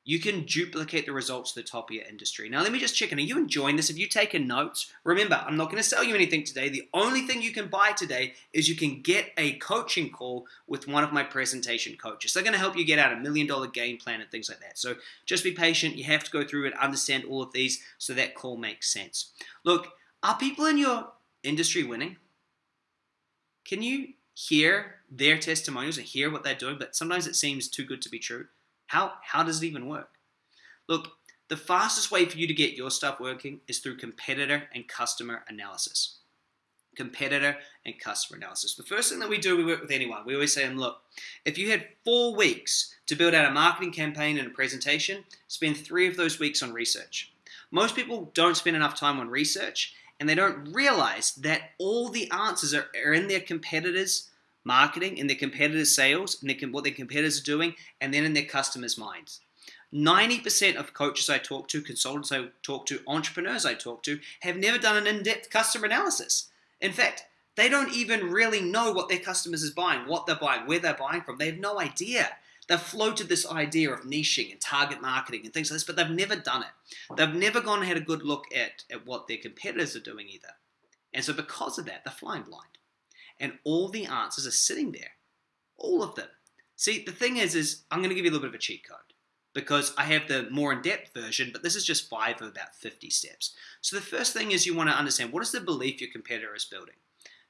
you can duplicate the results to the top of your industry. Now, let me just check in. Are you enjoying this? Have you taken notes? Remember, I'm not going to sell you anything today. The only thing you can buy today is you can get a coaching call with one of my presentation coaches. They're going to help you get out a million dollar game plan and things like that. So just be patient. You have to go through and understand all of these so that call makes sense. Look, are people in your industry winning? Can you hear their testimonials and hear what they're doing? But sometimes it seems too good to be true. How, how does it even work? Look, the fastest way for you to get your stuff working is through competitor and customer analysis. Competitor and customer analysis. The first thing that we do, we work with anyone. We always say, them, look, if you had four weeks to build out a marketing campaign and a presentation, spend three of those weeks on research. Most people don't spend enough time on research and they don't realize that all the answers are, are in their competitors' marketing, in their competitors' sales, and what their competitors are doing, and then in their customers' minds. 90% of coaches I talk to, consultants I talk to, entrepreneurs I talk to, have never done an in depth customer analysis. In fact, they don't even really know what their customers is buying, what they're buying, where they're buying from. They have no idea. They've floated this idea of niching and target marketing and things like this, but they've never done it. They've never gone and had a good look at, at what their competitors are doing either. And so because of that, they're flying blind and all the answers are sitting there. All of them. See, the thing is, is I'm going to give you a little bit of a cheat code because I have the more in-depth version, but this is just five of about 50 steps. So the first thing is you want to understand what is the belief your competitor is building.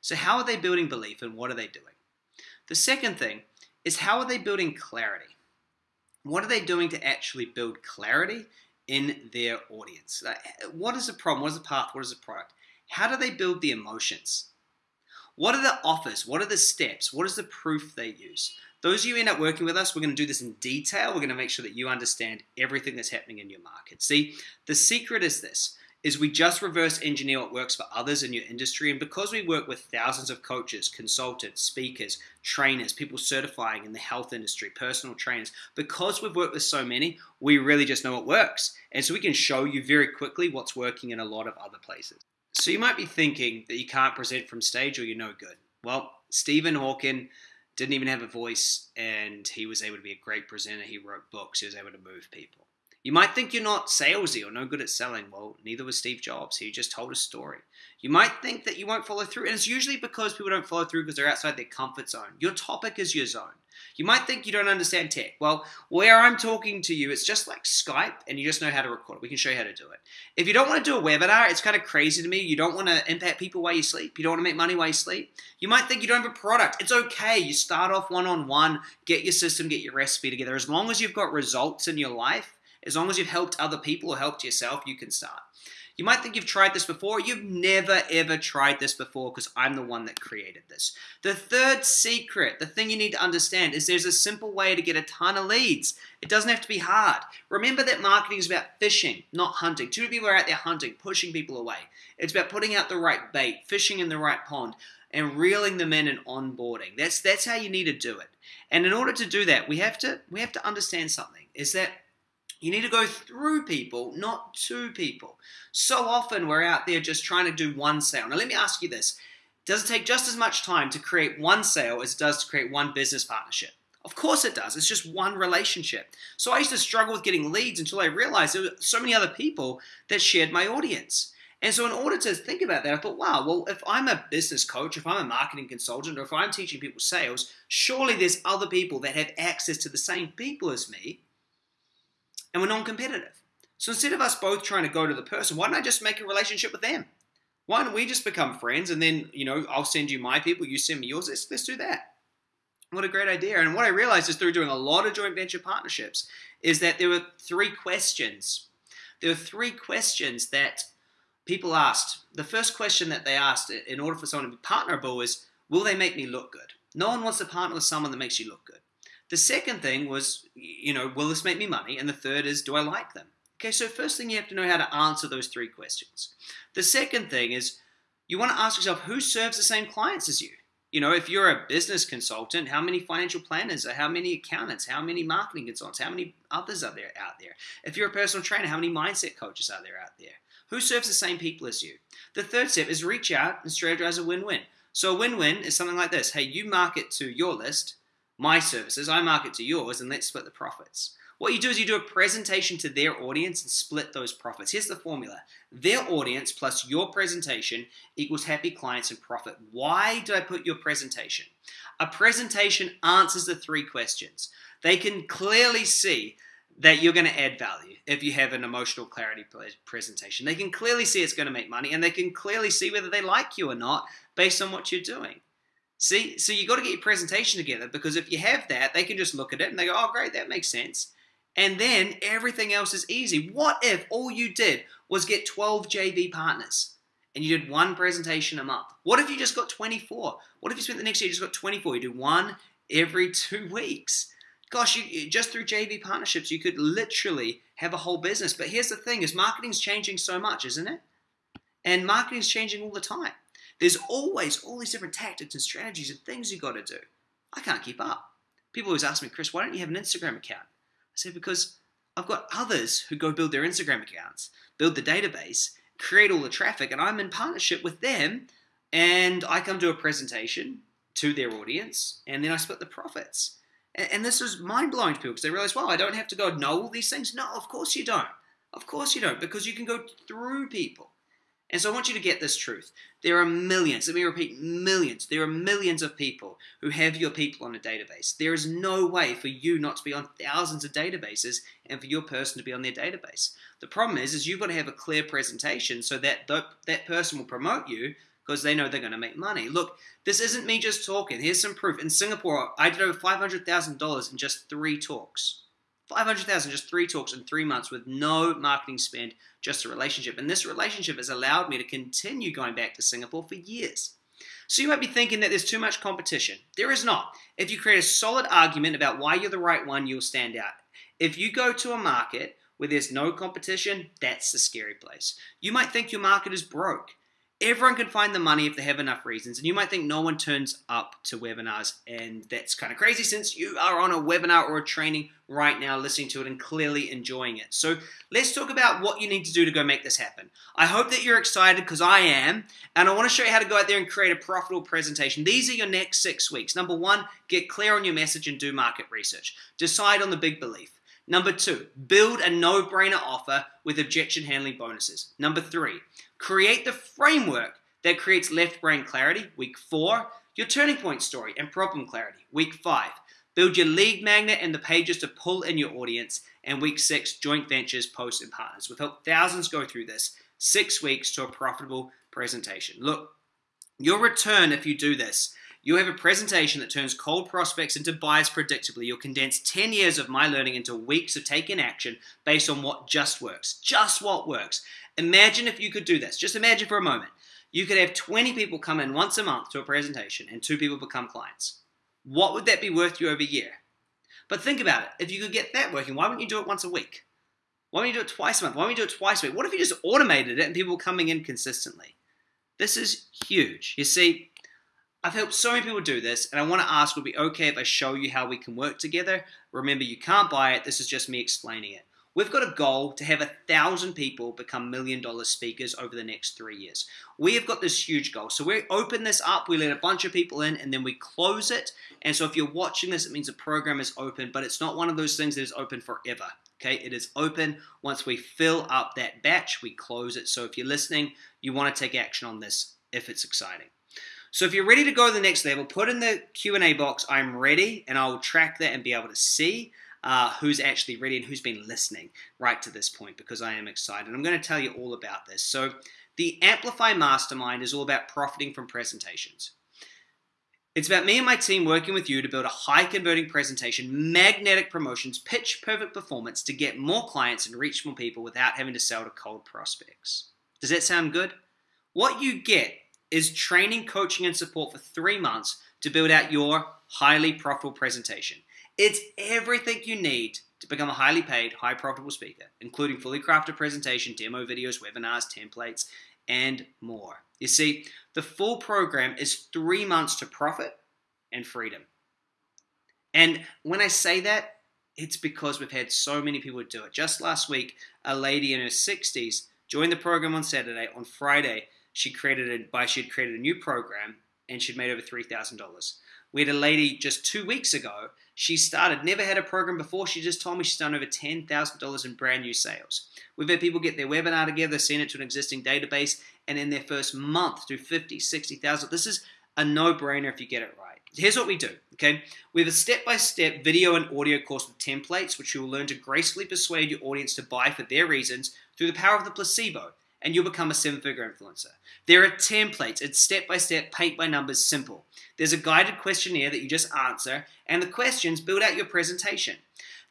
So how are they building belief and what are they doing? The second thing is how are they building clarity? What are they doing to actually build clarity in their audience? What is the problem? What is the path? What is the product? How do they build the emotions? What are the offers? What are the steps? What is the proof they use? Those of you who end up working with us, we're going to do this in detail. We're going to make sure that you understand everything that's happening in your market. See, the secret is this is we just reverse engineer what works for others in your industry and because we work with thousands of coaches consultants speakers trainers people certifying in the health industry personal trainers because we've worked with so many we really just know what works and so we can show you very quickly what's working in a lot of other places so you might be thinking that you can't present from stage or you're no good. Well, Stephen Hawking didn't even have a voice and he was able to be a great presenter. He wrote books, he was able to move people. You might think you're not salesy or no good at selling. Well, neither was Steve Jobs. He just told a story. You might think that you won't follow through, and it's usually because people don't follow through because they're outside their comfort zone. Your topic is your zone. You might think you don't understand tech. Well, where I'm talking to you, it's just like Skype and you just know how to record. We can show you how to do it. If you don't want to do a webinar, it's kind of crazy to me. You don't want to impact people while you sleep. You don't want to make money while you sleep. You might think you don't have a product. It's okay. You start off one on one, get your system, get your recipe together. As long as you've got results in your life, as long as you've helped other people or helped yourself, you can start. You might think you've tried this before. You've never ever tried this before because I'm the one that created this. The third secret, the thing you need to understand, is there's a simple way to get a ton of leads. It doesn't have to be hard. Remember that marketing is about fishing, not hunting. Too many people are out there hunting, pushing people away. It's about putting out the right bait, fishing in the right pond, and reeling them in and onboarding. That's that's how you need to do it. And in order to do that, we have to we have to understand something. Is that You need to go through people, not to people. So often we're out there just trying to do one sale. Now, let me ask you this Does it take just as much time to create one sale as it does to create one business partnership? Of course it does. It's just one relationship. So I used to struggle with getting leads until I realized there were so many other people that shared my audience. And so, in order to think about that, I thought, wow, well, if I'm a business coach, if I'm a marketing consultant, or if I'm teaching people sales, surely there's other people that have access to the same people as me and we're non competitive. So instead of us both trying to go to the person, why don't I just make a relationship with them? Why don't we just become friends and then, you know, I'll send you my people, you send me yours. Let's, let's do that. What a great idea. And what I realized is through doing a lot of joint venture partnerships is that there were three questions. There were three questions that people asked. The first question that they asked in order for someone to be partnerable is, will they make me look good? No one wants to partner with someone that makes you look good. The second thing was, you know, will this make me money? And the third is, do I like them? Okay, so first thing you have to know how to answer those three questions. The second thing is, you want to ask yourself, who serves the same clients as you? You know, if you're a business consultant, how many financial planners, how many accountants, how many marketing consultants, how many others are there out there? If you're a personal trainer, how many mindset coaches are there out there? Who serves the same people as you? The third step is reach out and strategize a win-win. So a win-win is something like this. Hey, you market to your list, my services, I market to yours, and let's split the profits. What you do is you do a presentation to their audience and split those profits. Here's the formula their audience plus your presentation equals happy clients and profit. Why do I put your presentation? A presentation answers the three questions. They can clearly see that you're going to add value if you have an emotional clarity presentation. They can clearly see it's going to make money and they can clearly see whether they like you or not based on what you're doing. See, so you got to get your presentation together because if you have that, they can just look at it and they go, "Oh, great, that makes sense." And then everything else is easy. What if all you did was get 12 JV partners and you did one presentation a month? What if you just got 24? What if you spent the next year just got 24? You do one every two weeks. Gosh, you, just through JV partnerships, you could literally have a whole business. But here's the thing: is marketing's changing so much, isn't it? And marketing's changing all the time. There's always all these different tactics and strategies and things you got to do. I can't keep up. People always ask me, Chris, why don't you have an Instagram account? I say, because I've got others who go build their Instagram accounts, build the database, create all the traffic, and I'm in partnership with them. And I come to a presentation to their audience, and then I split the profits. And, this was mind blowing to people because they realize, wow, I don't have to go know all these things. No, of course you don't. Of course you don't, because you can go through people. And so I want you to get this truth. There are millions, let me repeat, millions. There are millions of people who have your people on a database. There is no way for you not to be on thousands of databases and for your person to be on their database. The problem is, is you've got to have a clear presentation so that th- that person will promote you because they know they're going to make money. Look, this isn't me just talking. Here's some proof. In Singapore, I did over $500,000 in just three talks. 500,000 just three talks in three months with no marketing spend, just a relationship. And this relationship has allowed me to continue going back to Singapore for years. So you might be thinking that there's too much competition. There is not. If you create a solid argument about why you're the right one, you'll stand out. If you go to a market where there's no competition, that's the scary place. You might think your market is broke. Everyone can find the money if they have enough reasons. And you might think no one turns up to webinars, and that's kind of crazy since you are on a webinar or a training right now, listening to it and clearly enjoying it. So let's talk about what you need to do to go make this happen. I hope that you're excited because I am, and I want to show you how to go out there and create a profitable presentation. These are your next six weeks. Number one, get clear on your message and do market research. Decide on the big belief. Number two, build a no brainer offer with objection handling bonuses. Number three, create the framework that creates left brain clarity. Week four, your turning point story and problem clarity. Week five, build your lead magnet and the pages to pull in your audience. And week six, joint ventures, posts, and partners. We've helped thousands go through this six weeks to a profitable presentation. Look, your return if you do this you have a presentation that turns cold prospects into buyers predictably. You'll condense 10 years of my learning into weeks of taking action based on what just works. Just what works. Imagine if you could do this. Just imagine for a moment. You could have 20 people come in once a month to a presentation and two people become clients. What would that be worth you over a year? But think about it. If you could get that working, why wouldn't you do it once a week? Why don't you do it twice a month? Why don't you do it twice a week? What if you just automated it and people were coming in consistently? This is huge. You see, I've helped so many people do this, and I want to ask would it be okay if I show you how we can work together? Remember, you can't buy it, this is just me explaining it. We've got a goal to have a thousand people become million dollar speakers over the next three years. We have got this huge goal. So we open this up, we let a bunch of people in, and then we close it. And so if you're watching this, it means the program is open, but it's not one of those things that is open forever. Okay, it is open. Once we fill up that batch, we close it. So if you're listening, you want to take action on this if it's exciting. So if you're ready to go to the next level, put in the Q&A box, I'm ready, and I'll track that and be able to see uh, who's actually ready and who's been listening right to this point because I am excited. I'm going to tell you all about this. So the Amplify Mastermind is all about profiting from presentations. It's about me and my team working with you to build a high converting presentation, magnetic promotions, pitch perfect performance to get more clients and reach more people without having to sell to cold prospects. Does that sound good? What you get is training, coaching, and support for three months to build out your highly profitable presentation. It's everything you need to become a highly paid, high profitable speaker, including fully crafted presentation, demo videos, webinars, templates, and more. You see, the full program is three months to profit and freedom. And when I say that, it's because we've had so many people do it. Just last week, a lady in her 60s joined the program on Saturday. On Friday, she created a by she had created a new program and she'd made over three thousand dollars. We had a lady just two weeks ago. She started, never had a program before. She just told me she's done over ten thousand dollars in brand new sales. We've had people get their webinar together, send it to an existing database, and in their first month do 50, 60,000. This is a no-brainer if you get it right. Here's what we do, okay? We have a step-by-step video and audio course with templates, which you will learn to gracefully persuade your audience to buy for their reasons through the power of the placebo and you'll become a seven figure influencer. There are templates, it's step by step, paint by numbers, simple. There's a guided questionnaire that you just answer, and the questions build out your presentation.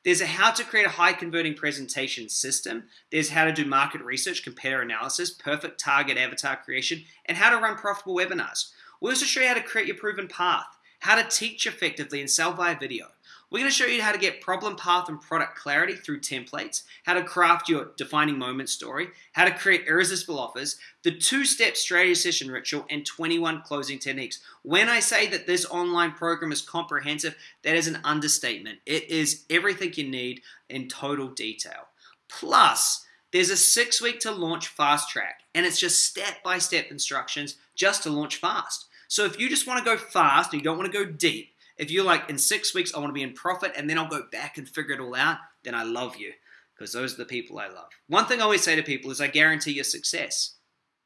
There's a how to create a high converting presentation system. There's how to do market research, compare analysis, perfect target avatar creation, and how to run profitable webinars. We also show you how to create your proven path, how to teach effectively and sell via video. We're going to show you how to get problem path and product clarity through templates, how to craft your defining moment story, how to create irresistible offers, the two-step strategy session ritual, and 21 closing techniques. When I say that this online program is comprehensive, that is an understatement. It is everything you need in total detail. Plus, there's a six week to launch fast track, and it's just step by step instructions just to launch fast. So if you just want to go fast and you don't want to go deep, if you're like, in six weeks, I want to be in profit and then I'll go back and figure it all out, then I love you because those are the people I love. One thing I always say to people is I guarantee your success.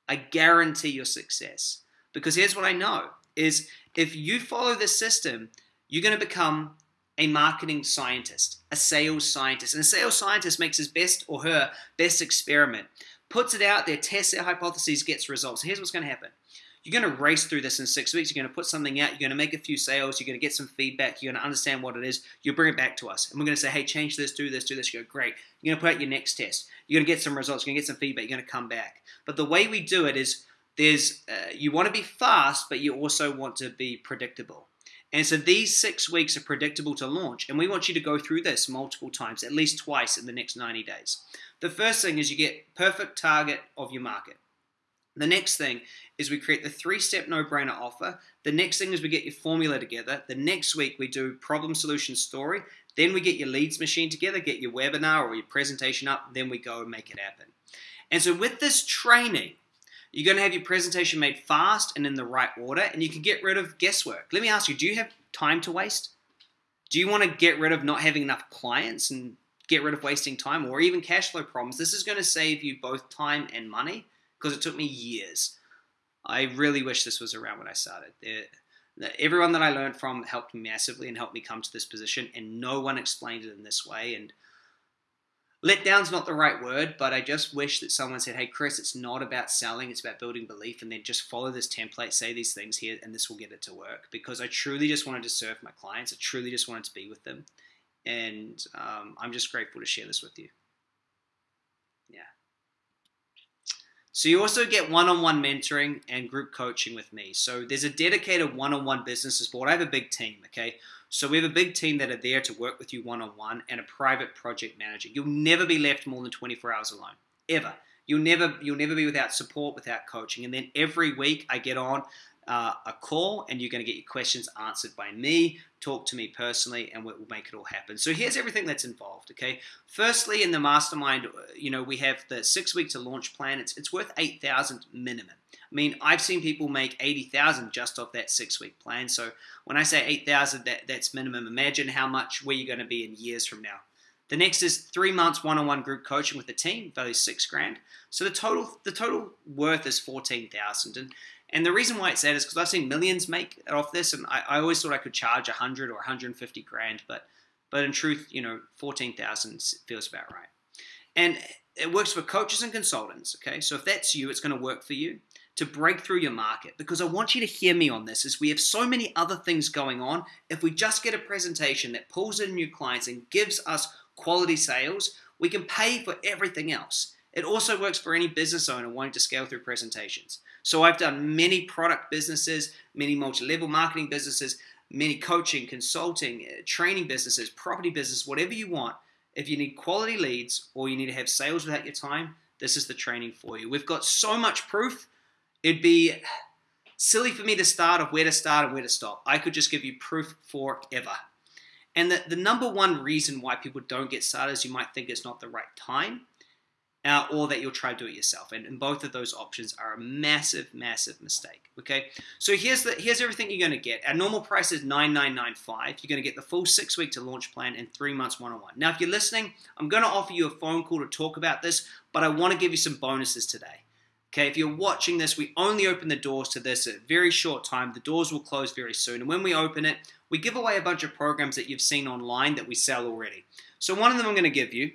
I guarantee your success. Because here's what I know is if you follow this system, you're going to become a marketing scientist, a sales scientist. And a sales scientist makes his best or her best experiment, puts it out there, tests their hypotheses, gets results. here's what's going to happen you're going to race through this in six weeks. You're going to put something out. You're going to make a few sales. You're going to get some feedback. You're going to understand what it is. You'll bring it back to us. And we're going to say, hey, change this, do this, do this. You go, great. You're going to put out your next test. You're going to get some results. You're going to get some feedback. You're going to come back. But the way we do it is there's uh, you want to be fast, but you also want to be predictable. And so these six weeks are predictable to launch. And we want you to go through this multiple times, at least twice in the next 90 days. The first thing is you get perfect target of your market. The next thing is we create the three-step no-brainer offer. The next thing is we get your formula together. The next week we do problem solution story. Then we get your leads machine together, get your webinar or your presentation up, then we go and make it happen. And so with this training, you're going to have your presentation made fast and in the right order, and you can get rid of guesswork. Let me ask you, do you have time to waste? Do you want to get rid of not having enough clients and get rid of wasting time or even cash flow problems? This is going to save you both time and money because it took me years. I really wish this was around when I started. everyone that I learned from helped me massively and helped me come to this position, and no one explained it in this way. And let down's not the right word, but I just wish that someone said, "Hey, Chris, it's not about selling; it's about building belief." And then just follow this template, say these things here, and this will get it to work. Because I truly just wanted to serve my clients. I truly just wanted to be with them, and um, I'm just grateful to share this with you. So you also get one-on-one mentoring and group coaching with me. So there's a dedicated one-on-one business support. I have a big team, okay? So we have a big team that are there to work with you one-on-one and a private project manager. You'll never be left more than 24 hours alone, ever. You'll never you'll never be without support, without coaching. And then every week I get on uh, a call and you're going to get your questions answered by me. Talk to me personally, and we'll make it all happen. So here's everything that's involved. Okay, firstly, in the mastermind, uh, you know we have the six week to launch plan. It's it's worth eight thousand minimum. I mean, I've seen people make eighty thousand just off that six week plan. So when I say eight thousand, that that's minimum. Imagine how much where you're going to be in years from now. The next is three months one-on-one group coaching with the team, value six grand. So the total the total worth is fourteen thousand. And and the reason why it's that is because I've seen millions make off this, and I, I always thought I could charge 100 or 150 grand, but but in truth, you know, 14,000 feels about right. And it works for coaches and consultants. Okay, so if that's you, it's going to work for you to break through your market because I want you to hear me on this. Is we have so many other things going on. If we just get a presentation that pulls in new clients and gives us quality sales, we can pay for everything else. It also works for any business owner wanting to scale through presentations. So I've done many product businesses, many multi-level marketing businesses, many coaching, consulting, uh, training businesses, property business, whatever you want. If you need quality leads or you need to have sales without your time, this is the training for you. We've got so much proof. It'd be silly for me to start of where to start and where to stop. I could just give you proof forever. And the, the number one reason why people don't get started is you might think it's not the right time uh, or that you'll try to do it yourself. And, and, both of those options are a massive, massive mistake. Okay, so here's the here's everything you're going to get. Our normal price is nine nine nine five. You're going to get the full six week to launch plan and three months one on one. Now, if you're listening, I'm going to offer you a phone call to talk about this, but I want to give you some bonuses today. Okay, if you're watching this, we only open the doors to this at a very short time. The doors will close very soon. And when we open it, we give away a bunch of programs that you've seen online that we sell already. So one of them I'm going to give you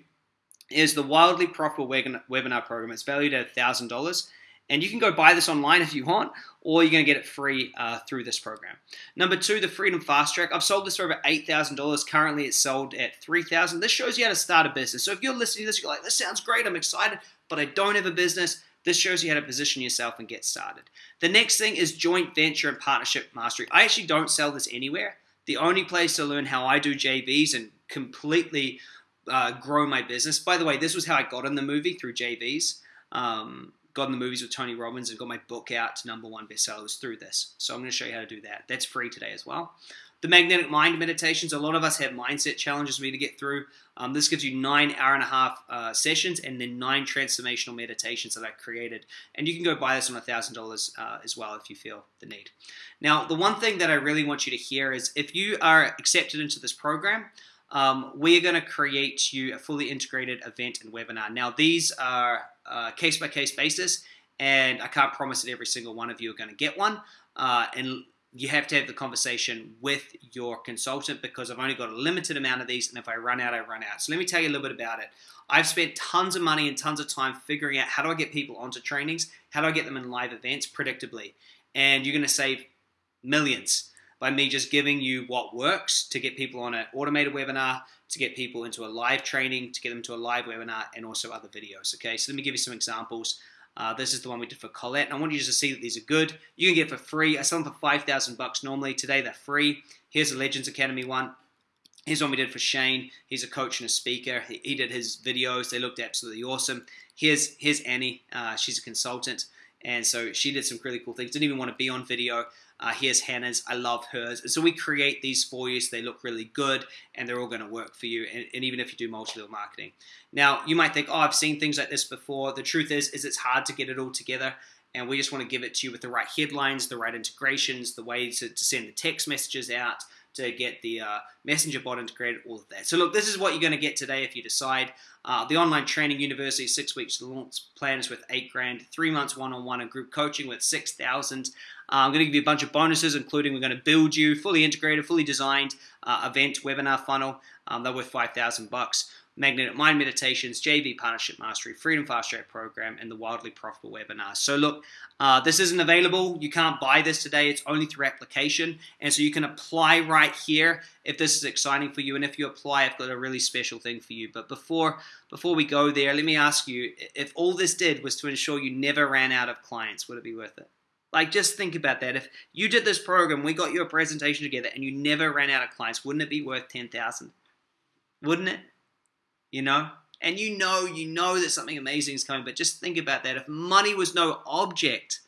is the Wildly Profitable Webinar Program. It's valued at $1,000. And you can go buy this online if you want, or you're going to get it free uh, through this program. Number two, the Freedom Fast Track. I've sold this for over $8,000. Currently, it's sold at $3,000. This shows you how to start a business. So if you're listening to this, you're like, this sounds great, I'm excited, but I don't have a business. This shows you how to position yourself and get started. The next thing is joint venture and partnership mastery. I actually don't sell this anywhere. The only place to learn how I do JVs and completely uh, grow my business. By the way, this was how I got in the movie through JVs. Um, got in the movies with Tony Robbins and got my book out to number one bestsellers through this. So I'm going to show you how to do that. That's free today as well. The magnetic mind meditations. A lot of us have mindset challenges we need to get through. Um, this gives you nine hour and a half uh, sessions and then nine transformational meditations that I created. And you can go buy this on a thousand dollars uh, as well if you feel the need. Now, the one thing that I really want you to hear is if you are accepted into this program, um, we are going to create you a fully integrated event and webinar. Now, these are case by case basis, and I can't promise that every single one of you are going to get one. Uh, and you have to have the conversation with your consultant because I've only got a limited amount of these, and if I run out, I run out. So let me tell you a little bit about it. I've spent tons of money and tons of time figuring out how do I get people onto trainings, how do I get them in live events predictably, and you're going to save millions by me just giving you what works to get people on an automated webinar, to get people into a live training, to get them to a live webinar, and also other videos. Okay, so let me give you some examples. Uh, this is the one we did for Colette, and I want you just to see that these are good. You can get for free. I sell them for five thousand bucks normally. Today they're free. Here's the Legends Academy one. Here's one we did for Shane. He's a coach and a speaker. He, he did his videos. They looked absolutely awesome. Here's here's Annie. Uh, she's a consultant, and so she did some really cool things. Didn't even want to be on video. Uh, here's Hannah's. I love hers. And so we create these for you so they look really good and they're all going to work for you. And, and even if you do multi-level marketing. Now, you might think, oh, I've seen things like this before. The truth is, is it's hard to get it all together. And we just want to give it to you with the right headlines, the right integrations, the way to, to send the text messages out, to get the uh, messenger bot integrated, all of that. So look, this is what you're going to get today if you decide. Uh, the online training university, six weeks launch plans with eight grand, three months one-on-one and group coaching with 6,000. Uh, I'm going to give you a bunch of bonuses, including we're going to build you fully integrated, fully designed uh, event webinar funnel. Um, they're worth 5,000 bucks. Magnetic Mind Meditations, JV Partnership Mastery, Freedom Fast Track Program, and the Wildly Profitable Webinar. So look, uh, this isn't available. You can't buy this today. It's only through application. And so you can apply right here if this is exciting for you. And if you apply, I've got a really special thing for you. But before, before we go there, let me ask you, if all this did was to ensure you never ran out of clients, would it be worth it? Like, just think about that. If you did this program, we got your presentation together, and you never ran out of clients, wouldn't it be worth 10000 Wouldn't it? You know? And you know, you know that something amazing is coming, but just think about that. If money was no object,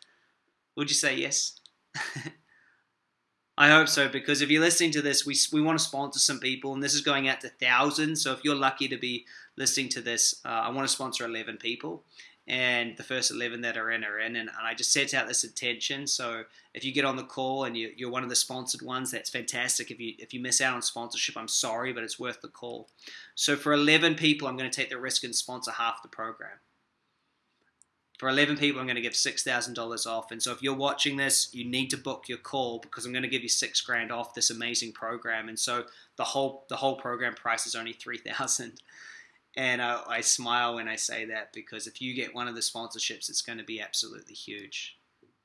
would you say yes? I hope so because if you're listening to this, we, we want to sponsor some people, and this is going out to thousands. So if you're lucky to be listening to this, uh, I want to sponsor 11 people, and the first 11 that are in are in. And, and, I just set out this intention. So if you get on the call and you, you're one of the sponsored ones, that's fantastic. If you if you miss out on sponsorship, I'm sorry, but it's worth the call. So for 11 people, I'm going to take the risk and sponsor half the program for 11 people, I'm going to give $6,000 off. And so if you're watching this, you need to book your call because I'm going to give you six grand off this amazing program. And so the whole the whole program price is only 3000 And I, I smile when I say that because if you get one of the sponsorships, it's going to be absolutely huge.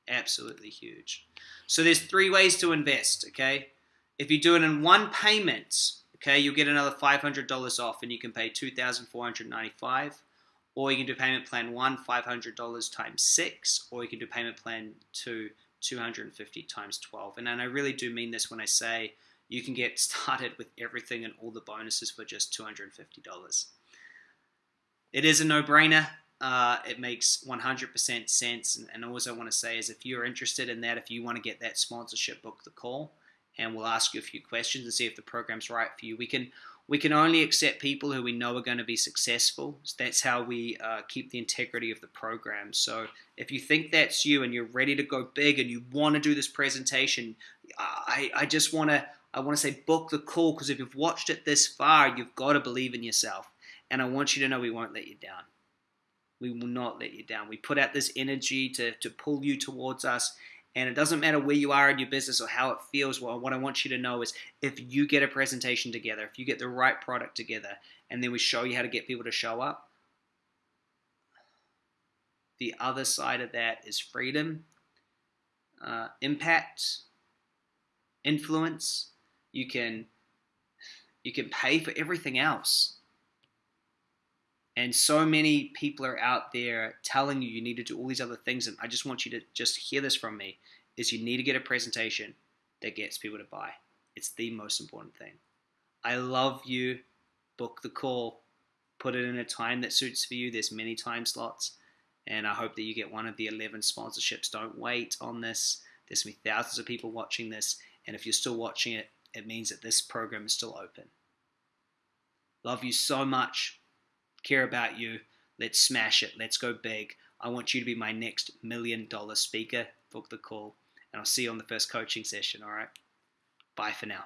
Absolutely huge. So there's three ways to invest, okay? If you do it in one payment, okay, you'll get another $500 off and you can pay 2495 or you can do payment plan one, $500 times six, or you can do payment plan two, 250 times 12. And, and I really do mean this when I say you can get started with everything and all the bonuses for just $250. It is a no brainer. Uh, it makes 100% sense. And, and all I want to say is if you're interested in that, if you want to get that sponsorship, book the call and we'll ask you a few questions and see if the program's right for you. We can we can only accept people who we know are going to be successful. That's how we uh, keep the integrity of the program. So if you think that's you and you're ready to go big and you want to do this presentation, I, I just want to I want to say book the call because if you've watched it this far, you've got to believe in yourself. And I want you to know we won't let you down. We will not let you down. We put out this energy to, to pull you towards us and it doesn't matter where you are in your business or how it feels. Well, what I want you to know is if you get a presentation together, if you get the right product together, and then we show you how to get people to show up, the other side of that is freedom, uh, impact, influence. You can you can pay for everything else. And so many people are out there telling you you need to do all these other things. And I just want you to just hear this from me is you need to get a presentation that gets people to buy. It's the most important thing. I love you. Book the call. Put it in a time that suits for you. There's many time slots. And I hope that you get one of the 11 sponsorships. Don't wait on this. There's going to be thousands of people watching this. And if you're still watching it, it means that this program is still open. Love you so much care about you. Let's smash it. Let's go big. I want you to be my next million dollar speaker. Book the call. And I'll see you on the first coaching session. All right. Bye for now.